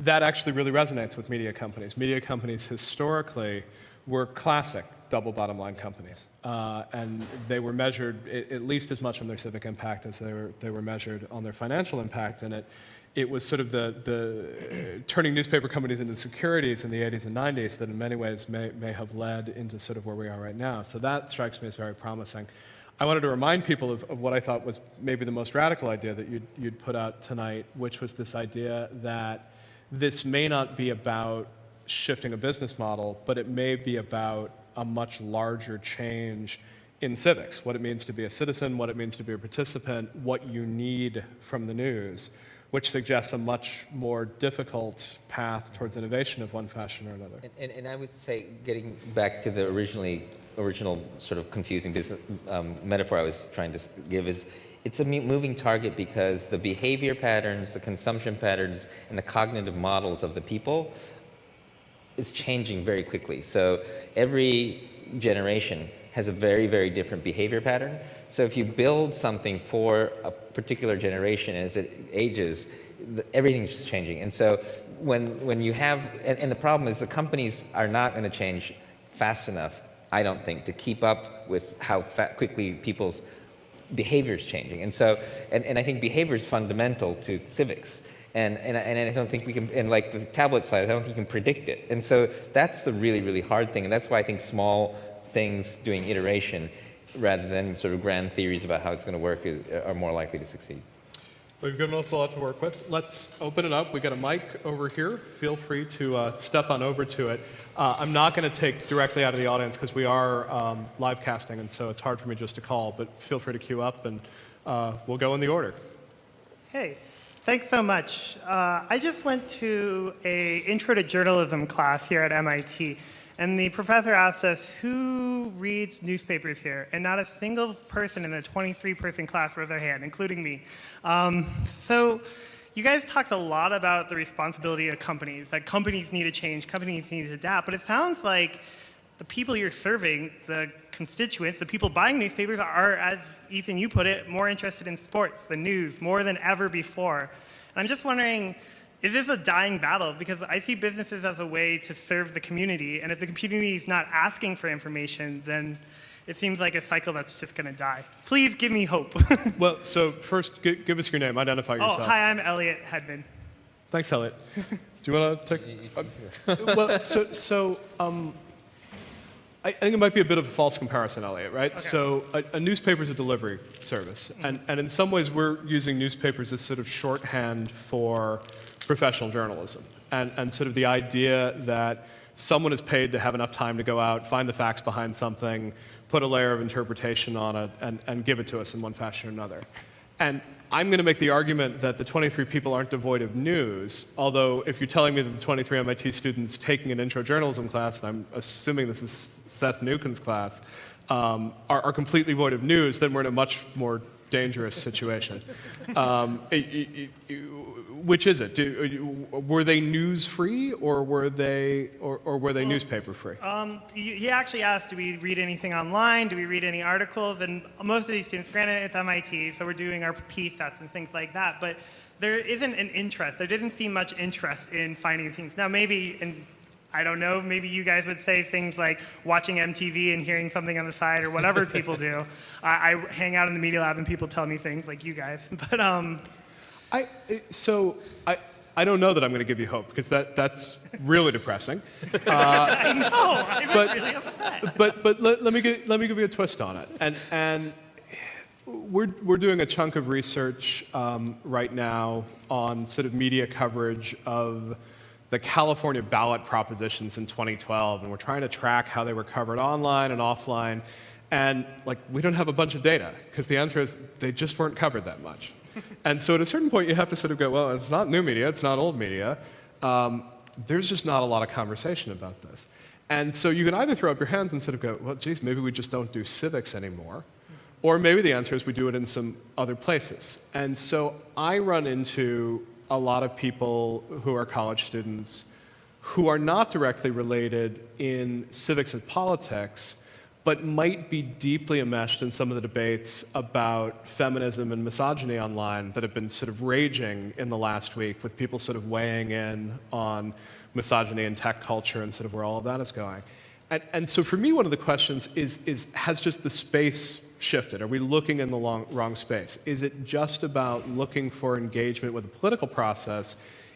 that actually really resonates with media companies. Media companies historically were classic double bottom line companies, uh, and they were measured at least as much on their civic impact as they were, they were measured on their financial impact, and it, it was sort of the, the uh, turning newspaper companies into securities in the 80s and 90s that in many ways may, may have led into sort of where we are right now. So that strikes me as very promising. I wanted to remind people of, of what I thought was maybe the most radical idea that you'd, you'd put out tonight, which was this idea that this may not be about shifting a business model, but it may be about a much larger change in civics, what it means to be a citizen, what it means to be a participant, what you need from the news, which suggests a much more difficult path towards innovation of one fashion or another. And, and, and I would say, getting back to the originally original sort of confusing business um, metaphor I was trying to give is, it's a moving target because the behavior patterns, the consumption patterns, and the cognitive models of the people is changing very quickly. So every generation has a very, very different behavior pattern. So if you build something for a particular generation as it ages, everything's just changing. And so when, when you have, and, and the problem is the companies are not going to change fast enough, I don't think, to keep up with how quickly people's behavior is changing. And so, and, and I think behavior is fundamental to civics. And, and, I- and I don't think we can, and like the tablet size, I don't think you can predict it. And so that's the really, really hard thing. And that's why I think small things doing iteration rather than sort of grand theories about how it's going to work are more likely to succeed. We've given us a lot to work with. Let's open it up. We've got a mic over here. Feel free to uh, step on over to it. Uh, I'm not going to take directly out of the audience because we are um, live casting, and so it's hard for me just to call. But feel free to queue up, and uh, we'll go in the order. Hey, thanks so much. Uh, I just went to a intro to journalism class here at MIT, and the professor asked us who reads newspapers here, and not a single person in the 23-person class raised their hand, including me. Um, so. You guys talked a lot about the responsibility of companies, that companies need to change, companies need to adapt, but it sounds like the people you're serving, the constituents, the people buying newspapers are, as Ethan, you put it, more interested in sports, the news, more than ever before. And I'm just wondering, is this a dying battle? Because I see businesses as a way to serve the community, and if the community is not asking for information, then it seems like a cycle that's just going to die. Please give me hope. Well, so first, gi- give us your name. Identify yourself. oh, yourself. hi, I'm Elliot Hedman. Thanks, Elliot. Do you want to take? uh, well, so so um, I, I think it might be a bit of a false comparison, Elliot. Right? So a, a newspaper is a delivery service, and and in some ways we're using newspapers as sort of shorthand for professional journalism, and and sort of the idea that someone is paid to have enough time to go out, find the facts behind something, put a layer of interpretation on it, and, and give it to us in one fashion or another. And I'm going to make the argument that the 23 people aren't devoid of news, although if you're telling me that the 23 MIT students taking an intro journalism class, and I'm assuming this is Seth Mnookin's class, um, are, are completely void of news, then we're in a much more dangerous situation. Um, it- it- it- which is it? Do, were they news free or were they, or, or were they newspaper free? Um, he actually asked, do we read anything online? Do we read any articles? And most of these students, granted it's MIT, so we're doing our P sets and things like that, but there isn't an interest. There didn't seem much interest in finding things. Now maybe, and I don't know, maybe you guys would say things like watching MTV and hearing something on the side or whatever people do. I, I hang out in the media lab and people tell me things like you guys. But um, I, so I, I don't know that I'm going to give you hope because that, that's really depressing. I know, I'm But- really upset. But, but let, let, me give, let me give you a twist on it. And, and we're, we're doing a chunk of research um, right now on sort of media coverage of the California ballot propositions in 2012. And we're trying to track how they were covered online and offline. And like, we don't have a bunch of data because the answer is they just weren't covered that much. And so at a certain point, you have to sort of go, well, it's not new media, it's not old media. Um, there's just not a lot of conversation about this. And so you can either throw up your hands and sort of go, well, geez, maybe we just don't do civics anymore. Or maybe the answer is we do it in some other places. And so I run into a lot of people who are college students who are not directly related in civics and politics, but might be deeply enmeshed in some of the debates about feminism and misogyny online that have been sort of raging in the last week, with people sort of weighing in on misogyny and tech culture and sort of where all of that is going. And, and so for me, one of the questions is, is has just the space shifted? Are we looking in the long, wrong space? Is it just about looking for engagement with a political process?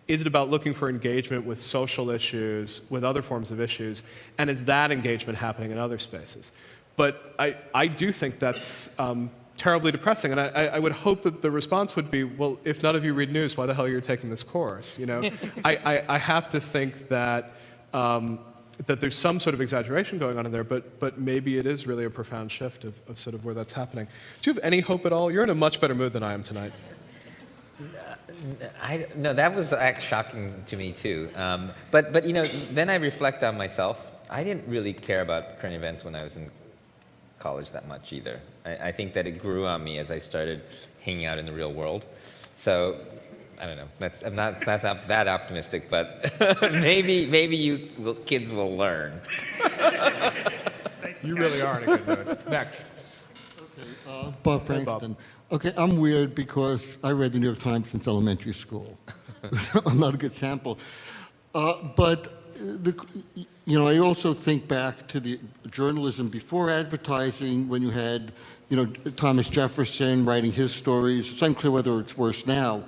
Is it about looking for engagement with social issues, with other forms of issues? And is that engagement happening in other spaces? But I, I do think that's um, terribly depressing. And I, I I would hope that the response would be, well, if none of you read news, why the hell are you taking this course? You know, I, I, I have to think that, um, that there's some sort of exaggeration going on in there, but, but maybe it is really a profound shift of, of sort of where that's happening. Do you have any hope at all? You're in a much better mood than I am tonight. I, no, that was act shocking to me too. Um, but, but you know, then I reflect on myself. I didn't really care about current events when I was in college that much either. I, I think that it grew on me as I started hanging out in the real world. So I don't know. That's, I'm not that's not that optimistic, but maybe maybe you will, kids will learn. You really are in a good mood. Next. Uh, Bob Frankston. Okay, I'm weird because I read the New York Times since elementary school. I'm not a good sample. Uh, but, the, you know, I also think back to the journalism before advertising when you had, you know, Thomas Jefferson writing his stories. It's unclear whether it's worse now.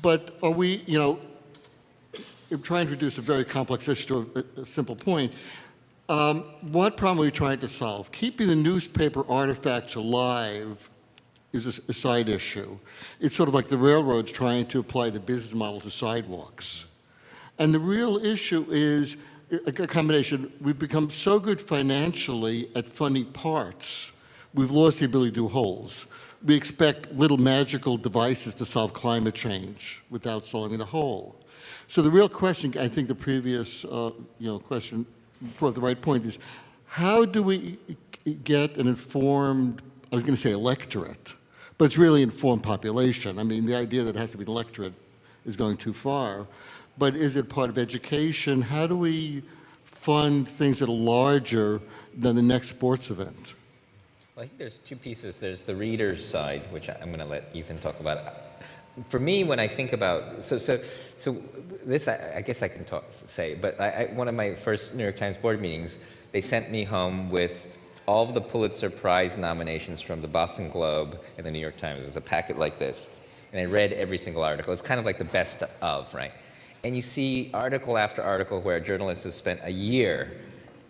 but are we, you know, I'm trying to reduce a very complex issue to a, a simple point. Um, what problem are we trying to solve? Keeping the newspaper artifacts alive is a side issue. It's sort of like the railroads trying to apply the business model to sidewalks. And the real issue is a combination. We've become so good financially at funding parts, we've lost the ability to do wholes. We expect little magical devices to solve climate change without solving the whole. So the real question, I think the previous, uh, you know, question brought the right point is, how do we get an informed, I was going to say electorate, but it's really informed population. I mean, the idea that it has to be an electorate is going too far. But is it part of education? How do we fund things that are larger than the next sports event? Well, I think there's two pieces. There's the reader's side, which I'm going to let Ethan talk about. For me, when I think about so so so this, I, I guess I can talk say, but I, I, one of my first New York Times board meetings, they sent me home with all of the Pulitzer Prize nominations from the Boston Globe and the New York Times. It was a packet like this, and I read every single article. It's kind of like the best of, right? And you see article after article where a journalist has spent a year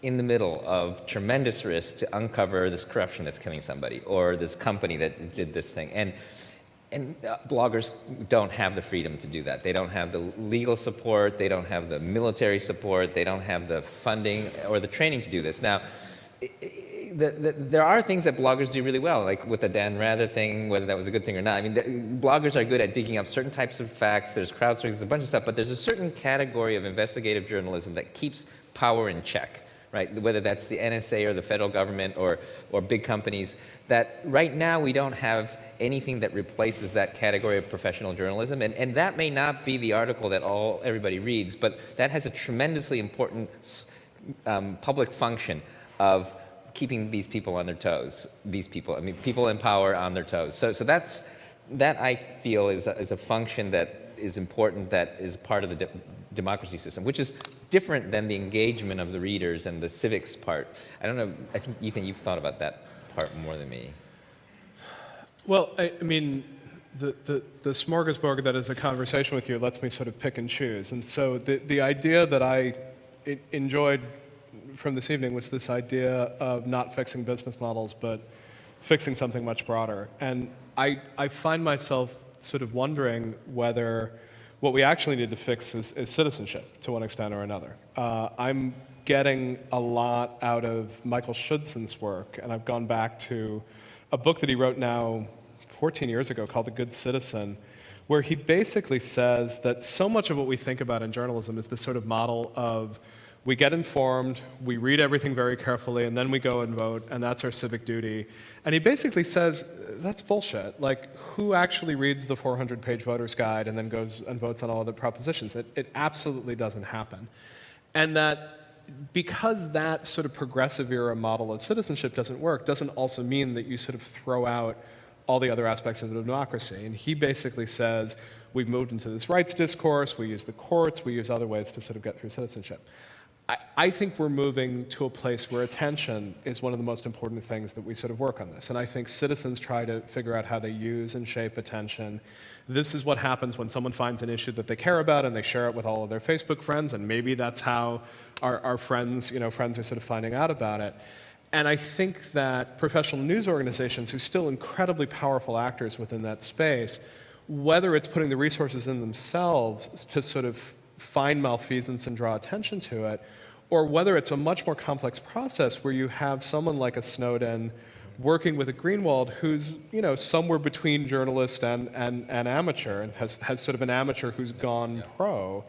in the middle of tremendous risk to uncover this corruption that's killing somebody or this company that did this thing. And, and uh, bloggers don't have the freedom to do that. They don't have the legal support, they don't have the military support, they don't have the funding or the training to do this. Now, i- i- the, the, there are things that bloggers do really well, like with the Dan Rather thing, whether that was a good thing or not. I mean, the, bloggers are good at digging up certain types of facts. There's crowdsourcing, there's a bunch of stuff, but there's a certain category of investigative journalism that keeps power in check, right? Whether that's the NSA or the federal government or, or big companies, that right now we don't have anything that replaces that category of professional journalism. And, and that may not be the article that all everybody reads, but that has a tremendously important um, public function of keeping these people on their toes. These people, I mean, people in power on their toes. So, so that's that I feel is a, is a function that is important. That is part of the de democracy system, which is different than the engagement of the readers and the civics part. I don't know. I think Ethan, you've thought about that part more than me. Well, I, I mean, the, the, the smorgasbord that is a conversation with you lets me sort of pick and choose. And so the, the idea that I enjoyed from this evening was this idea of not fixing business models, but fixing something much broader. And I, I find myself sort of wondering whether what we actually need to fix is, is citizenship to one extent or another. Uh, I'm getting a lot out of Michael Schudson's work, and I've gone back to a book that he wrote now 14 years ago called The Good Citizen, where he basically says that so much of what we think about in journalism is this sort of model of we get informed, we read everything very carefully, and then we go and vote, and that's our civic duty. And he basically says that's bullshit. Like, who actually reads the 400 page voter's guide and then goes and votes on all the propositions? It, it absolutely doesn't happen. And that because that sort of progressive era model of citizenship doesn't work, doesn't also mean that you sort of throw out all the other aspects of the democracy. And he basically says, we've moved into this rights discourse, we use the courts, we use other ways to sort of get through citizenship. I, think we're moving to a place where attention is one of the most important things that we sort of work on this. And I think citizens try to figure out how they use and shape attention. This is what happens when someone finds an issue that they care about and they share it with all of their Facebook friends, and maybe that's how our, our friends, you know, friends are sort of finding out about it. And I think that professional news organizations, who are still incredibly powerful actors within that space, whether it's putting the resources in themselves to sort of find malfeasance and draw attention to it, or whether it's a much more complex process where you have someone like a Snowden working with a Greenwald who's, you know, somewhere between journalist and, and, and amateur and has, has sort of an amateur who's gone pro.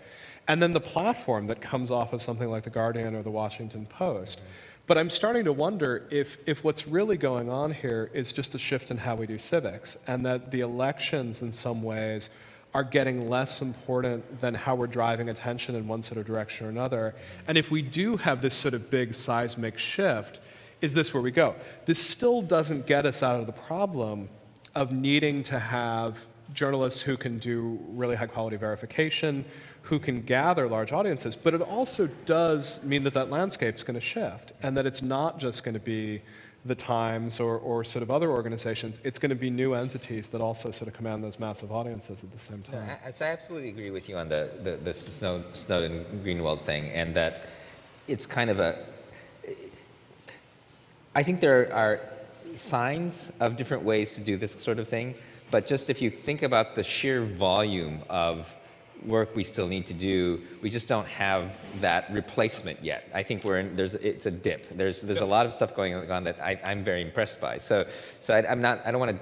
And then the platform that comes off of something like The Guardian or The Washington Post. Mm-hmm. But I'm starting to wonder if, if what's really going on here is just a shift in how we do civics, and that the elections, in some ways, are getting less important than how we're driving attention in one sort of direction or another. And if we do have this sort of big seismic shift, is this where we go? This still doesn't get us out of the problem of needing to have journalists who can do really high quality verification, who can gather large audiences, but it also does mean that that landscape is going to shift and that it's not just going to be the Times or, or sort of other organizations, it's going to be new entities that also sort of command those massive audiences at the same time. I, I absolutely agree with you on the, the, the Snow, Snowden Greenwald thing, and that it's kind of a. I think there are signs of different ways to do this sort of thing, but just if you think about the sheer volume of work we still need to do, we just don't have that replacement yet. I think we're in, there's, it's a dip. There's, there's a lot of stuff going on that I, I'm very impressed by. So, so I, I'm not, I don't want to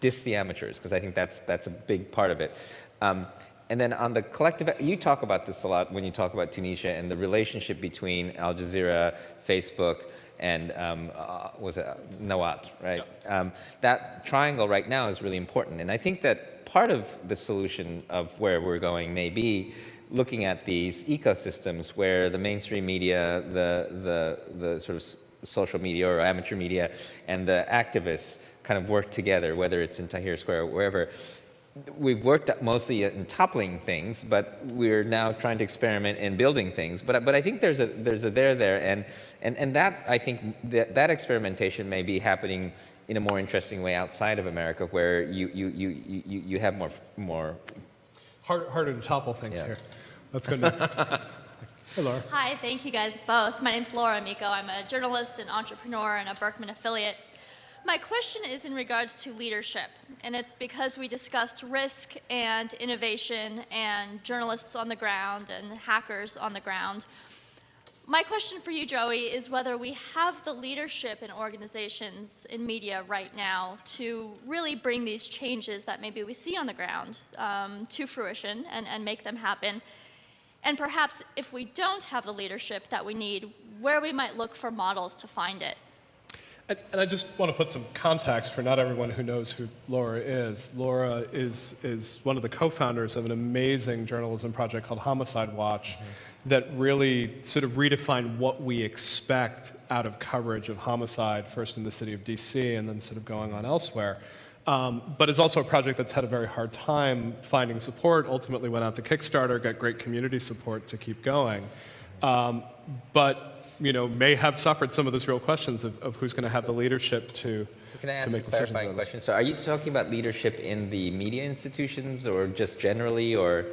diss the amateurs because I think that's, that's a big part of it. Um, and then on the collective, you talk about this a lot when you talk about Tunisia and the relationship between Al Jazeera, Facebook, and um, uh, was it Nawaat, right? Yeah. Um, that triangle right now is really important. And I think that part of the solution of where we're going may be looking at these ecosystems where the mainstream media, the, the, the sort of social media or amateur media, and the activists kind of work together, whether it's in Tahrir Square or wherever, we've worked mostly in toppling things, but we're now trying to experiment in building things. But, but I think there's a, there's a there there, and, and, and that, I think, that, that experimentation may be happening in a more interesting way outside of America, where you, you, you, you, you have more, more Hard, harder to topple things Yeah. here. Let's go next. hey, Laura. Hi, thank you guys both. My name's Laura Amico. I'm a journalist and entrepreneur and a Berkman affiliate. My question is in regards to leadership, and it's because we discussed risk and innovation and journalists on the ground and hackers on the ground. My question for you, Joi, is whether we have the leadership in organizations in media right now to really bring these changes that maybe we see on the ground um, to fruition and, and make them happen. And perhaps if we don't have the leadership that we need, where we might look for models to find it. And, and I just want to put some context for not everyone who knows who Laura is. Laura is, is one of the co-founders of an amazing journalism project called Homicide Watch that really sort of redefined what we expect out of coverage of homicide, first in the city of DC and then sort of going on elsewhere. Um, but it's also a project that's had a very hard time finding support, ultimately went out to Kickstarter, got great community support to keep going. Um, but you know, may have suffered some of those real questions of, of who's going to have the leadership to, So can I to ask a make decisions clarifying question? So are you talking about leadership in the media institutions or just generally or?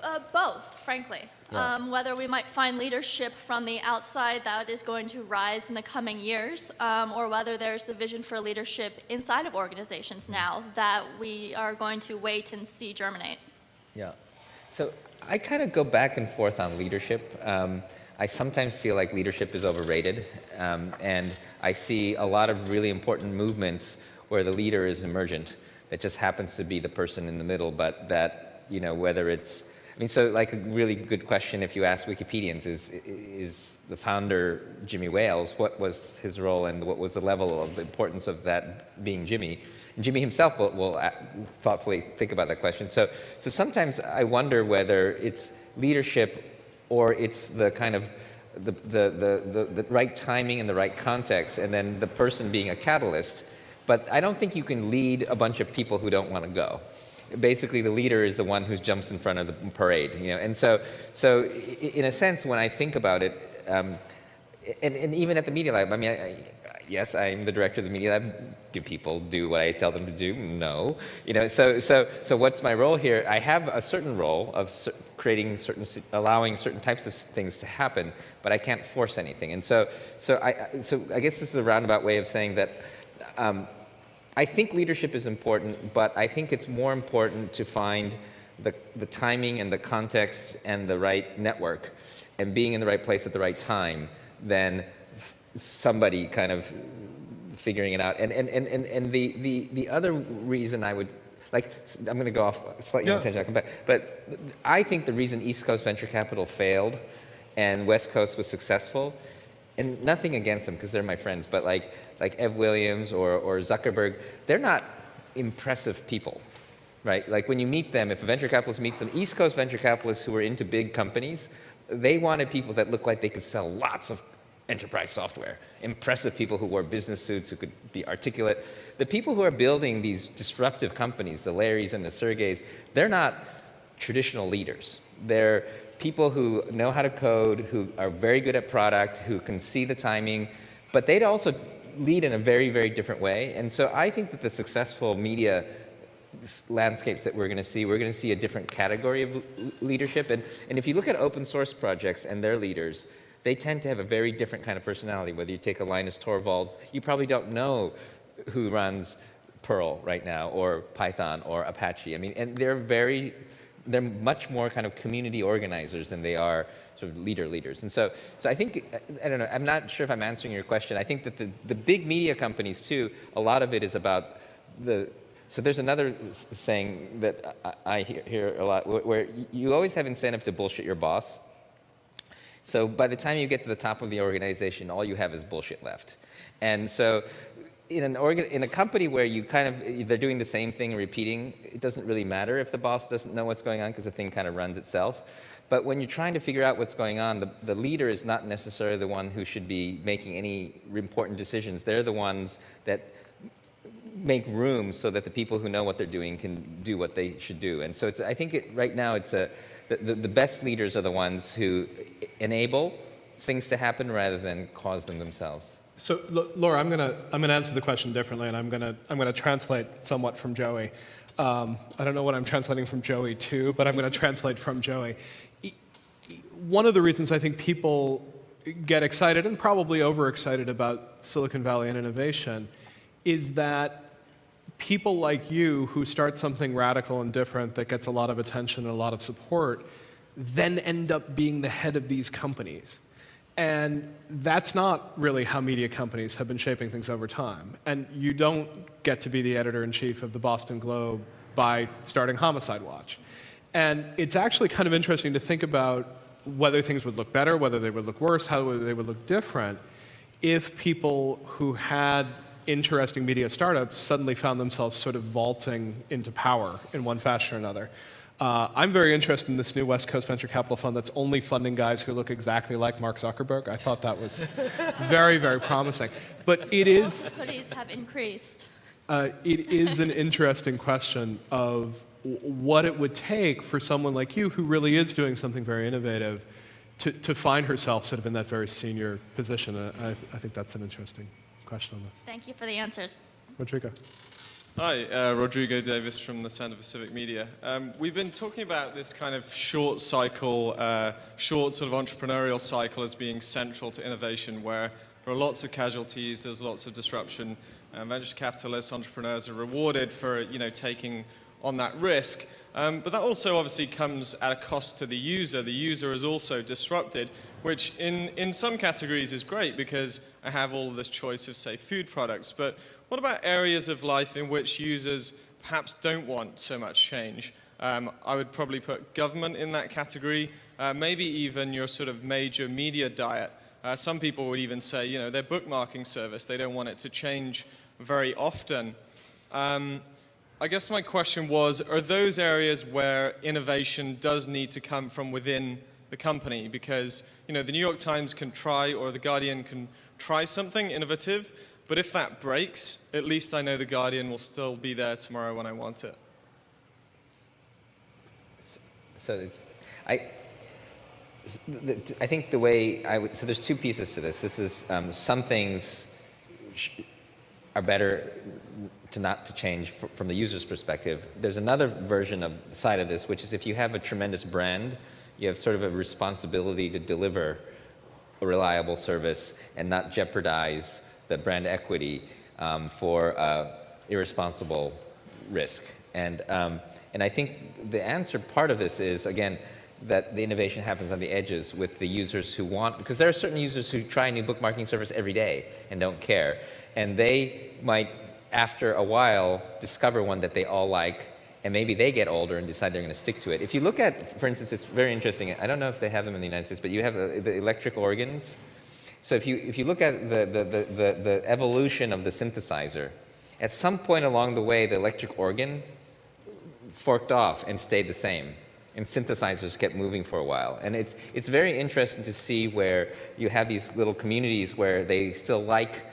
Uh, both, frankly. Yeah. Um, whether we might find leadership from the outside that is going to rise in the coming years, um, or whether there's the vision for leadership inside of organizations now that we are going to wait and see germinate. Yeah. So I kind of go back and forth on leadership. Um, I sometimes feel like leadership is overrated, um, and I see a lot of really important movements where the leader is emergent, that just happens to be the person in the middle, but that, you know, whether it's, mean, so like a really good question if you ask Wikipedians is, is the founder Jimmy Wales, what was his role and what was the level of the importance of that being Jimmy? And Jimmy himself will, will thoughtfully think about that question. So, so sometimes I wonder whether it's leadership or it's the kind of the, the, the, the, the right timing and the right context, and then the person being a catalyst. But I don't think you can lead a bunch of people who don't want to go. Basically, the leader is the one who jumps in front of the parade, you know. And so, so in a sense, when I think about it, um, and, and even at the Media Lab, I mean, I, I, yes, I'm the director of the Media Lab. Do people do what I tell them to do? No. You know, so, so, so what's my role here? I have a certain role of creating certain, allowing certain types of things to happen, but I can't force anything. And so, so I, I- so I guess this is a roundabout way of saying that um, I think leadership is important, but I think it's more important to find the, the timing and the context and the right network and being in the right place at the right time than f- somebody kind of figuring it out. And, and, and, and, and the, the, the other reason I would, like, I'm going to go off slightly Yeah. on tangent, I'll come back. But I think the reason East Coast venture capital failed and West Coast was successful, and nothing against them because they're my friends, but like, like Ev Williams or, or Zuckerberg, they're not impressive people, right? Like when you meet them, if a venture capitalist meets them, East Coast venture capitalists who are into big companies, they wanted people that looked like they could sell lots of enterprise software. Impressive people who wore business suits, who could be articulate. The people who are building these disruptive companies, the Larrys and the Sergeys, they're not traditional leaders. They're people who know how to code, who are very good at product, who can see the timing, but they'd also lead in a very, very different way. And so I think that the successful media landscapes that we're going to see, we're going to see a different category of leadership. And, and if you look at open source projects and their leaders, they tend to have a very different kind of personality. Whether you take a Linus Torvalds, you probably don't know who runs Perl right now, or Python, or Apache. I mean, and they're very, they're much more kind of community organizers than they are sort of leader leaders. And so, so I think, I don't know, I'm not sure if I'm answering your question. I think that the, the big media companies too, a lot of it is about the, so there's another saying that I, I hear, hear a lot, where you always have incentive to bullshit your boss. So by the time you get to the top of the organization, all you have is bullshit left. And so in an organ, in a company where you kind of they're doing the same thing repeating, it doesn't really matter if the boss doesn't know what's going on because the thing kind of runs itself. But when you're trying to figure out what's going on, the, the leader is not necessarily the one who should be making any important decisions. They're the ones that make room so that the people who know what they're doing can do what they should do. And so it's, I think it, right now it's a, the, the, the best leaders are the ones who enable things to happen rather than cause them themselves. So, Laura, I'm gonna I'm gonna answer the question differently, and I'm gonna I'm gonna translate somewhat from Joi. Um, I don't know what I'm translating from Joi to, but I'm gonna translate from Joi. One of the reasons I think people get excited and probably overexcited about Silicon Valley and innovation is that people like you who start something radical and different that gets a lot of attention and a lot of support then end up being the head of these companies. And that's not really how media companies have been shaping things over time. And you don't get to be the editor in chief of the Boston Globe by starting Homicide Watch. And it's actually kind of interesting to think about whether things would look better, whether they would look worse, how they would look different if people who had interesting media startups suddenly found themselves sort of vaulting into power in one fashion or another. Uh, I'm very interested in this new West Coast Venture Capital Fund that's only funding guys who look exactly like Mark Zuckerberg. I thought that was very, very promising. But it is, Hoodies have increased. uh, it is an interesting question of what it would take for someone like you who really is doing something very innovative to, to find herself sort of in that very senior position. Uh, I, I think that's an interesting question on this. Thank you for the answers. Rodrigo. Hi, uh, Rodrigo Davies from the Center for Civic Media. Um, we've been talking about this kind of short cycle, uh, short sort of entrepreneurial cycle as being central to innovation, where there are lots of casualties, there's lots of disruption. Venture capitalists, entrepreneurs are rewarded for you know taking on that risk. Um, but that also obviously comes at a cost to the user. The user is also disrupted, which in, in some categories is great because I have all this choice of, say, food products. But what about areas of life in which users perhaps don't want so much change? Um, I would probably put government in that category, uh, maybe even your sort of major media diet. Uh, some people would even say, you know, their bookmarking service, they don't want it to change very often. Um, I guess my question was, are those areas where innovation does need to come from within the company? Because, you know, the New York Times can try or the Guardian can try something innovative, but if that breaks, at least I know the Guardian will still be there tomorrow when I want it. So it's, I, I think the way I would, so there's two pieces to this. This is um, some things are better to not to change from the user's perspective. There's another version of side of this, which is if you have a tremendous brand, you have sort of a responsibility to deliver a reliable service and not jeopardize the brand equity um, for uh, irresponsible risk. And, um, and I think the answer part of this is, again, that the innovation happens on the edges with the users who want, because there are certain users who try a new bookmarking service every day and don't care. And they might, after a while, discover one that they all like and maybe they get older and decide they're going to stick to it. If you look at, for instance, it's very interesting. I don't know if they have them in the United States, but you have uh, the electric organs. So if you if you look at the the, the, the evolution of the synthesizer, at some point along the way, the electric organ forked off and stayed the same. And synthesizers kept moving for a while. And it's, it's very interesting to see where you have these little communities where they still like,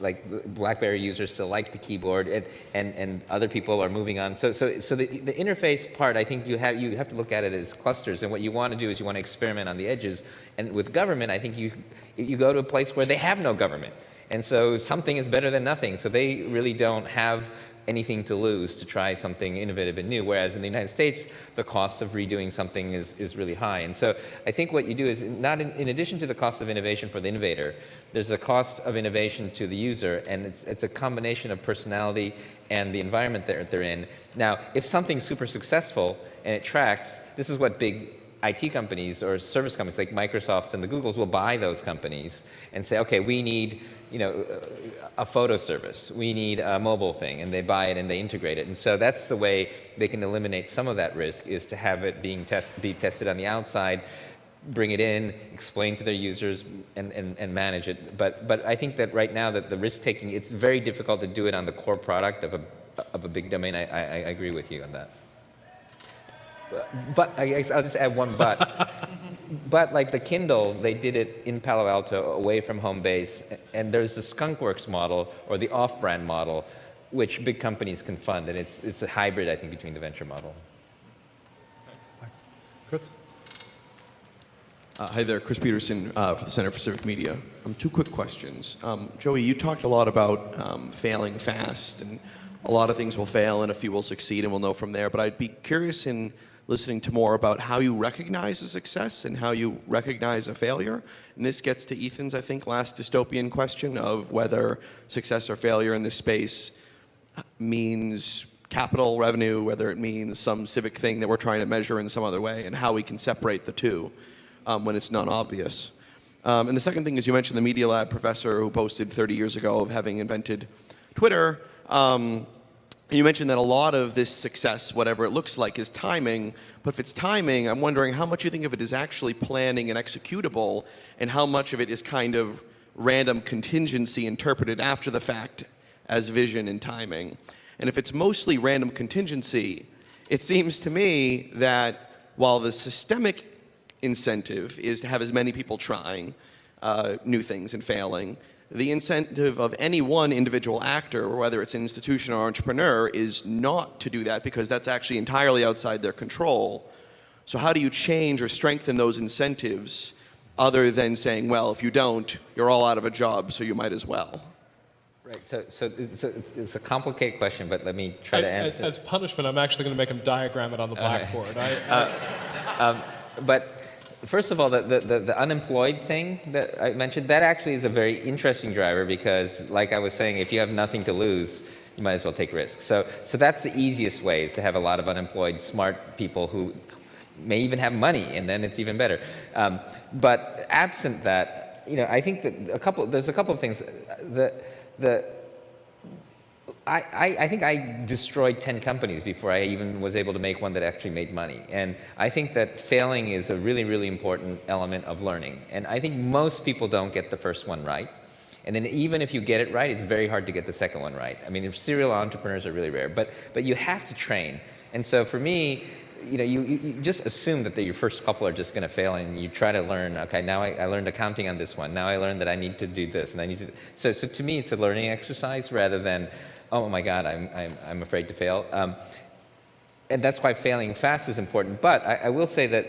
like BlackBerry users still like the keyboard and, and, and other people are moving on. So, so, so the, the interface part, I think you have, you have to look at it as clusters. And what you want to do is you want to experiment on the edges. And with government, I think you, you go to a place where they have no government. And so something is better than nothing. So they really don't have anything to lose to try something innovative and new, whereas in the United States, the cost of redoing something is, is really high. And so I think what you do is not in, in addition to the cost of innovation for the innovator, there's a cost of innovation to the user, and it's, it's a combination of personality and the environment that they're in. Now, if something's super successful and it tracks, this is what big IT companies or service companies like Microsofts and the Googles will buy those companies and say, okay, we need you know, a photo service. We need a mobile thing, and they buy it and they integrate it. And so that's the way they can eliminate some of that risk is to have it being test, be tested on the outside, bring it in, explain to their users, and, and, and manage it. But, but I think that right now that the risk taking, it's very difficult to do it on the core product of a, of a big domain. I, I, I agree with you on that. But I guess I'll just add one but. but like the Kindle, they did it in Palo Alto, away from home base, and there's the Skunkworks model or the off-brand model, which big companies can fund, and it's it's a hybrid, I think, between the venture model. Thanks. Thanks. Chris? Uh, hi there, Chris Peterson uh, for the Center for Civic Media. Um, two quick questions. Um, Joi, you talked a lot about um, failing fast, and a lot of things will fail and a few will succeed, and we'll know from there. But I'd be curious in listening to more about how you recognize a success and how you recognize a failure. And this gets to Ethan's, I think, last dystopian question of whether success or failure in this space means capital revenue, whether it means some civic thing that we're trying to measure in some other way, and how we can separate the two um, when it's not obvious. Um, and the second thing is you mentioned the Media Lab professor who posted 30 years ago of having invented Twitter. Um, you mentioned that a lot of this success, whatever it looks like, is timing. But if it's timing, I'm wondering how much you think of it is actually planning and executable, and how much of it is kind of random contingency interpreted after the fact as vision and timing. And if it's mostly random contingency, it seems to me that while the systemic incentive is to have as many people trying uh, new things and failing, the incentive of any one individual actor, whether it's an institution or entrepreneur, is not to do that because that's actually entirely outside their control. So how do you change or strengthen those incentives other than saying, well, if you don't, you're all out of a job, so you might as well? Right. So, so it's, a, it's a complicated question, but let me try to answer. As, as punishment, I'm actually going to make him diagram it on the blackboard. I, uh, um, but first of all, the, the, the, unemployed thing that I mentioned, that actually is a very interesting driver because, like I was saying, if you have nothing to lose, you might as well take risks. So, so that's the easiest way is to have a lot of unemployed, smart people who may even have money, and then it's even better. Um, but absent that, you know, I think that a couple, there's a couple of things. The, the, I, I, think I destroyed 10 companies before I even was able to make one that actually made money. And I think that failing is a really, really important element of learning. And I think most people don't get the first one right. And then even if you get it right, it's very hard to get the second one right. I mean, serial entrepreneurs are really rare, but, but you have to train. And so for me, you know, you, you just assume that the, your first couple are just going to fail, and you try to learn. Okay, now I, I, learned accounting on this one. Now I learned that I need to do this, and I need to. So, so to me, it's a learning exercise rather than oh my God, I'm, I'm, I'm afraid to fail. Um, and that's why failing fast is important. But I, I will say that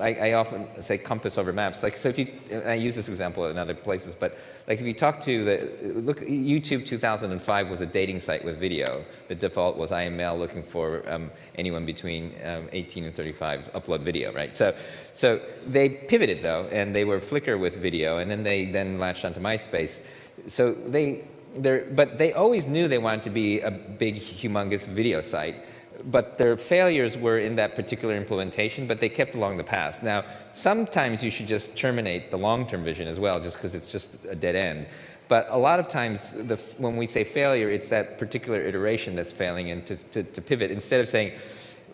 I, I, often say compass over maps. Like, so if you, I use this example in other places, but like if you talk to the, look, YouTube 2005 was a dating site with video. The default was I am male looking for um, anyone between um, 18 and 35, upload video, right? So, so they pivoted though, and they were Flickr with video, and then they then latched onto MySpace. So they, but they always knew they wanted to be a big, humongous video site. But their failures were in that particular implementation, but they kept along the path. Now, sometimes you should just terminate the long-term vision as well, just because it's just a dead end. But a lot of times, the, when we say failure, it's that particular iteration that's failing and to, to, to pivot. Instead of saying,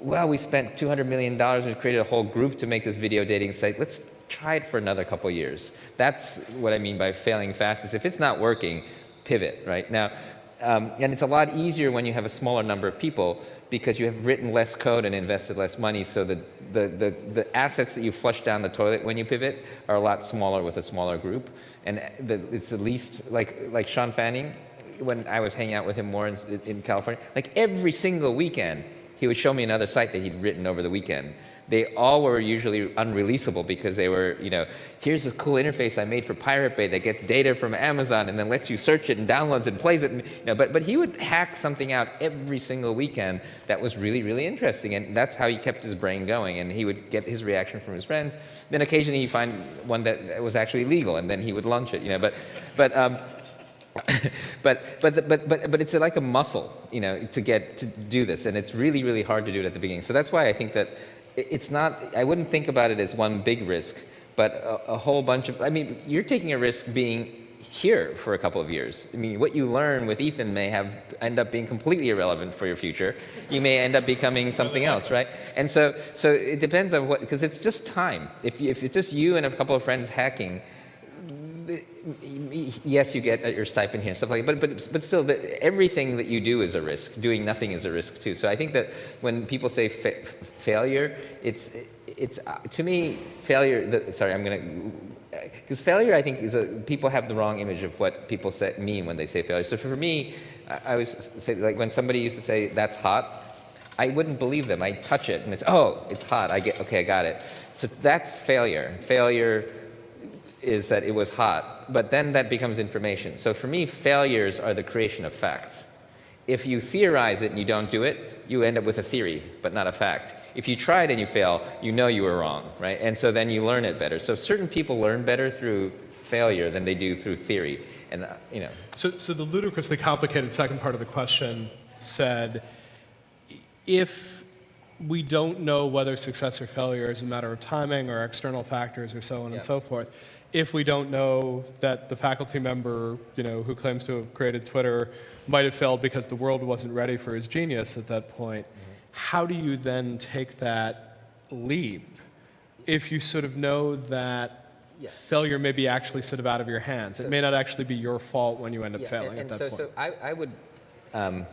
well, we spent $200 million and created a whole group to make this video dating site. Let's try it for another couple years. That's what I mean by failing fast, is if it's not working, pivot, right? Now, um, and it's a lot easier when you have a smaller number of people because you have written less code and invested less money, so the, the, the, the assets that you flush down the toilet when you pivot are a lot smaller with a smaller group. And the, it's the least, like, like Shawn Fanning, when I was hanging out with him more in, in California, like every single weekend, he would show me another site that he'd written over the weekend they all were usually unreleasable because they were, you know, here's this cool interface I made for Pirate Bay that gets data from Amazon and then lets you search it and downloads and plays it. And, you know, but, but he would hack something out every single weekend that was really, really interesting. And that's how he kept his brain going. And he would get his reaction from his friends. Then occasionally he'd find one that was actually legal and then he would launch it, you know. But, but, um, but, but, but, but, but it's like a muscle, you know, to get to do this. And it's really, really hard to do it at the beginning. So that's why I think that it's not, I wouldn't think about it as one big risk, but a, a, whole bunch of, I mean, you're taking a risk being here for a couple of years. I mean, what you learn with Ethan may have end up being completely irrelevant for your future. You may end up becoming something else, right? And so, so it depends on what, because it's just time. If, if it's just you and a couple of friends hacking, yes, you get your stipend here and stuff like that, but, but, but still, the, everything that you do is a risk. Doing nothing is a risk too. So I think that when people say fa failure, it's, it's uh, to me, failure, the, sorry, I'm going to, because failure, I think, is a, people have the wrong image of what people say, mean when they say failure. So for me, I, I was say, like when somebody used to say, that's hot, I wouldn't believe them. I touch it and it's, oh, it's hot. I get, okay, I got it. So that's failure. Failure is that it was hot, but then that becomes information. So for me, failures are the creation of facts. If you theorize it and you don't do it, you end up with a theory, but not a fact. If you try it and you fail, you know you were wrong, right? And so then you learn it better. So certain people learn better through failure than they do through theory. And, uh, you know. So, so the ludicrously complicated second part of the question said, if we don't know whether success or failure is a matter of timing or external factors or so on yeah. and so forth, if we don't know that the faculty member, you know, who claims to have created Twitter might have failed because the world wasn't ready for his genius at that point, how do you then take that leap if you sort of know that yeah. failure may be actually sort of out of your hands? So, it may not actually be your fault when you end up yeah, failing and, and at that so, point. So I, I would um,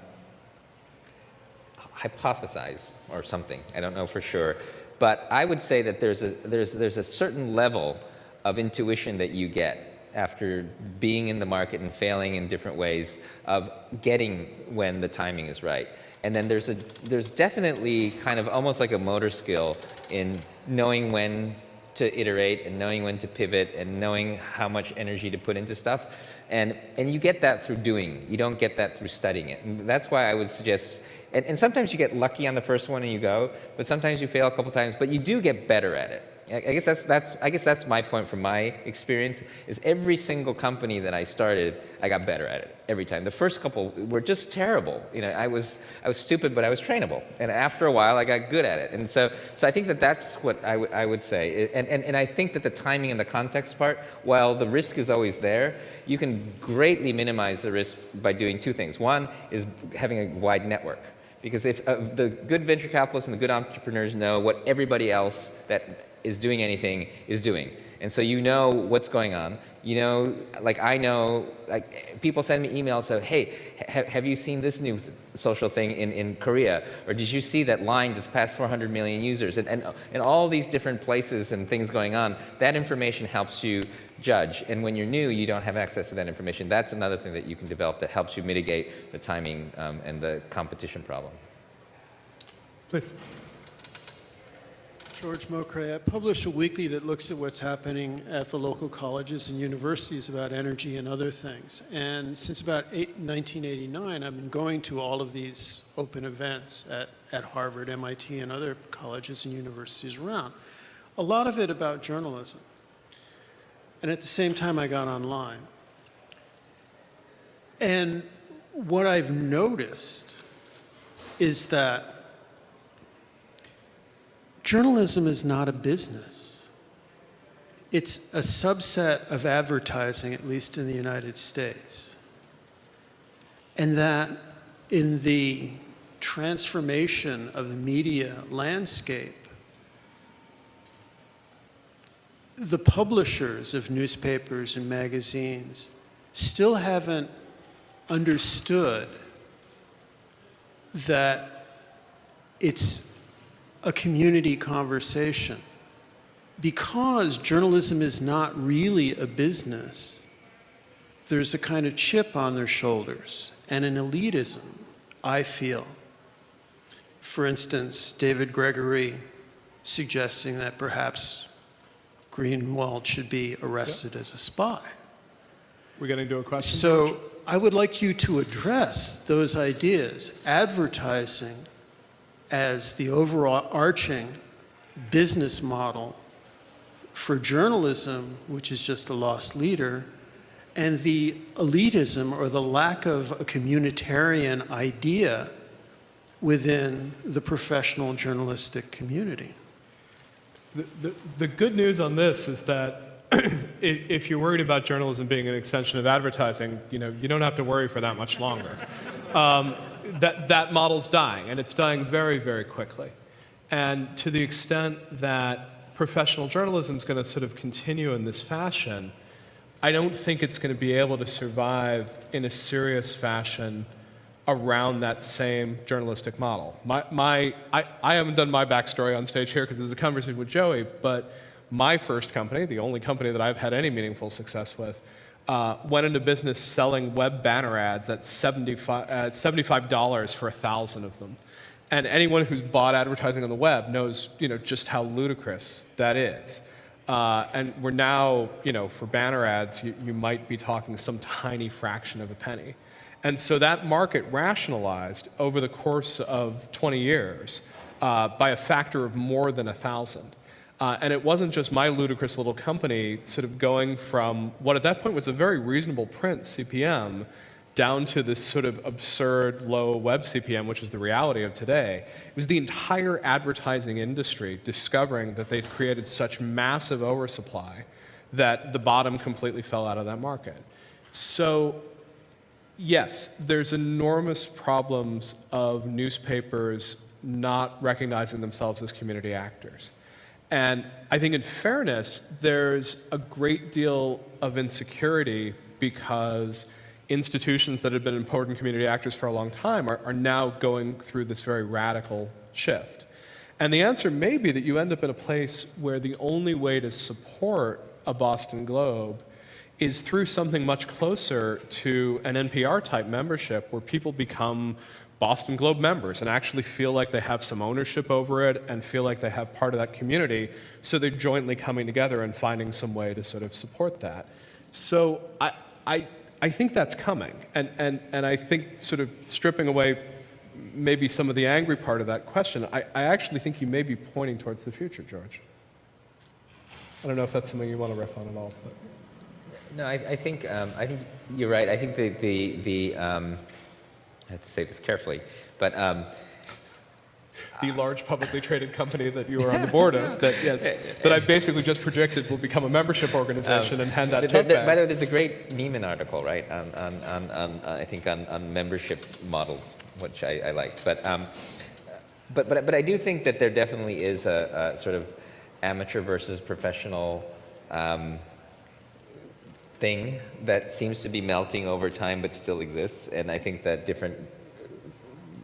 hypothesize or something. I don't know for sure. But I would say that there's a, there's, there's a certain level of intuition that you get after being in the market and failing in different ways of getting when the timing is right. And then there's a there's definitely kind of almost like a motor skill in knowing when to iterate and knowing when to pivot and knowing how much energy to put into stuff. And and you get that through doing. You don't get that through studying it. And that's why I would suggest and, and sometimes you get lucky on the first one and you go, but sometimes you fail a couple times, but you do get better at it. I guess that's, that's, I guess that's my point from my experience, is every single company that I started, I got better at it every time. The first couple were just terrible. You know, I was, I was stupid, but I was trainable. And after a while, I got good at it. And so, so I think that that's what I, I would say. And, and, and I think that the timing and the context part, while the risk is always there, you can greatly minimize the risk by doing two things. One is having a wide network. Because if uh, the good venture capitalists and the good entrepreneurs know what everybody else that is doing anything is doing. And so you know what's going on. You know, like I know, like people send me emails of, hey, ha have you seen this new social thing in, in Korea? Or did you see that line just passed 400 million users? And, and, and all these different places and things going on, that information helps you judge. And when you're new, you don't have access to that information. That's another thing that you can develop that helps you mitigate the timing um, and the competition problem. Please. George Mokray. I publish a weekly that looks at what's happening at the local colleges and universities about energy and other things. And since about eight, 1989, I've been going to all of these open events at, at Harvard, MIT, and other colleges and universities around. A lot of it about journalism. And at the same time, I got online. And what I've noticed is that Journalism is not a business. It's a subset of advertising, at least in the United States. And that in the transformation of the media landscape, the publishers of newspapers and magazines still haven't understood that it's a community conversation. Because journalism is not really a business, there's a kind of chip on their shoulders and an elitism, I feel. For instance, David Gregory suggesting that perhaps Greenwald should be arrested as a spy. We're getting to a question. So I would like you to address those ideas, advertising as the overall arching business model for journalism, which is just a lost leader, and the elitism or the lack of a communitarian idea within the professional journalistic community. The, the, the good news on this is that if you're worried about journalism being an extension of advertising, you know, you don't have to worry for that much longer. Um, that, that model's dying, and it's dying very, very quickly. And to the extent that professional journalism is going to sort of continue in this fashion, I don't think it's going to be able to survive in a serious fashion around that same journalistic model. My, my, I, I haven't done my backstory on stage here because there's a conversation with Joi, but my first company, the only company that I've had any meaningful success with, uh, went into business selling web banner ads at 75, uh, $75 for a thousand of them. And anyone who's bought advertising on the web knows, you know, just how ludicrous that is. Uh, and we're now, you know, for banner ads, you, you might be talking some tiny fraction of a penny. And so that market rationalized over the course of 20 years uh, by a factor of more than a thousand. Uh, and it wasn't just my ludicrous little company sort of going from what at that point was a very reasonable print CPM down to this sort of absurd low web CPM, which is the reality of today. It was the entire advertising industry discovering that they'd created such massive oversupply that the bottom completely fell out of that market. So yes, there's enormous problems of newspapers not recognizing themselves as community actors. And I think in fairness, there's a great deal of insecurity because institutions that have been important community actors for a long time are, are now going through this very radical shift. And the answer may be that you end up in a place where the only way to support a Boston Globe is through something much closer to an NPR type membership where people become Boston Globe members and actually feel like they have some ownership over it and feel like they have part of that community. So they're jointly coming together and finding some way to sort of support that. So I, I, I think that's coming. And, and, and I think sort of stripping away maybe some of the angry part of that question, I, I actually think you may be pointing towards the future, George. I don't know if that's something you want to riff on at all. But. No, I, I think um, I think you're right. I think the the the um, I have to say this carefully, but um, the large publicly traded company that you are on the board of, that yes, that I've basically just predicted will become a membership organization and hand out th- tote th- By the way, there's a great Nieman article, right, on, on, on, on uh, I think on, on membership models, which I, I liked. But, um, but, but, but I do think that there definitely is a, a sort of amateur versus professional um, thing that seems to be melting over time but still exists. And I think that different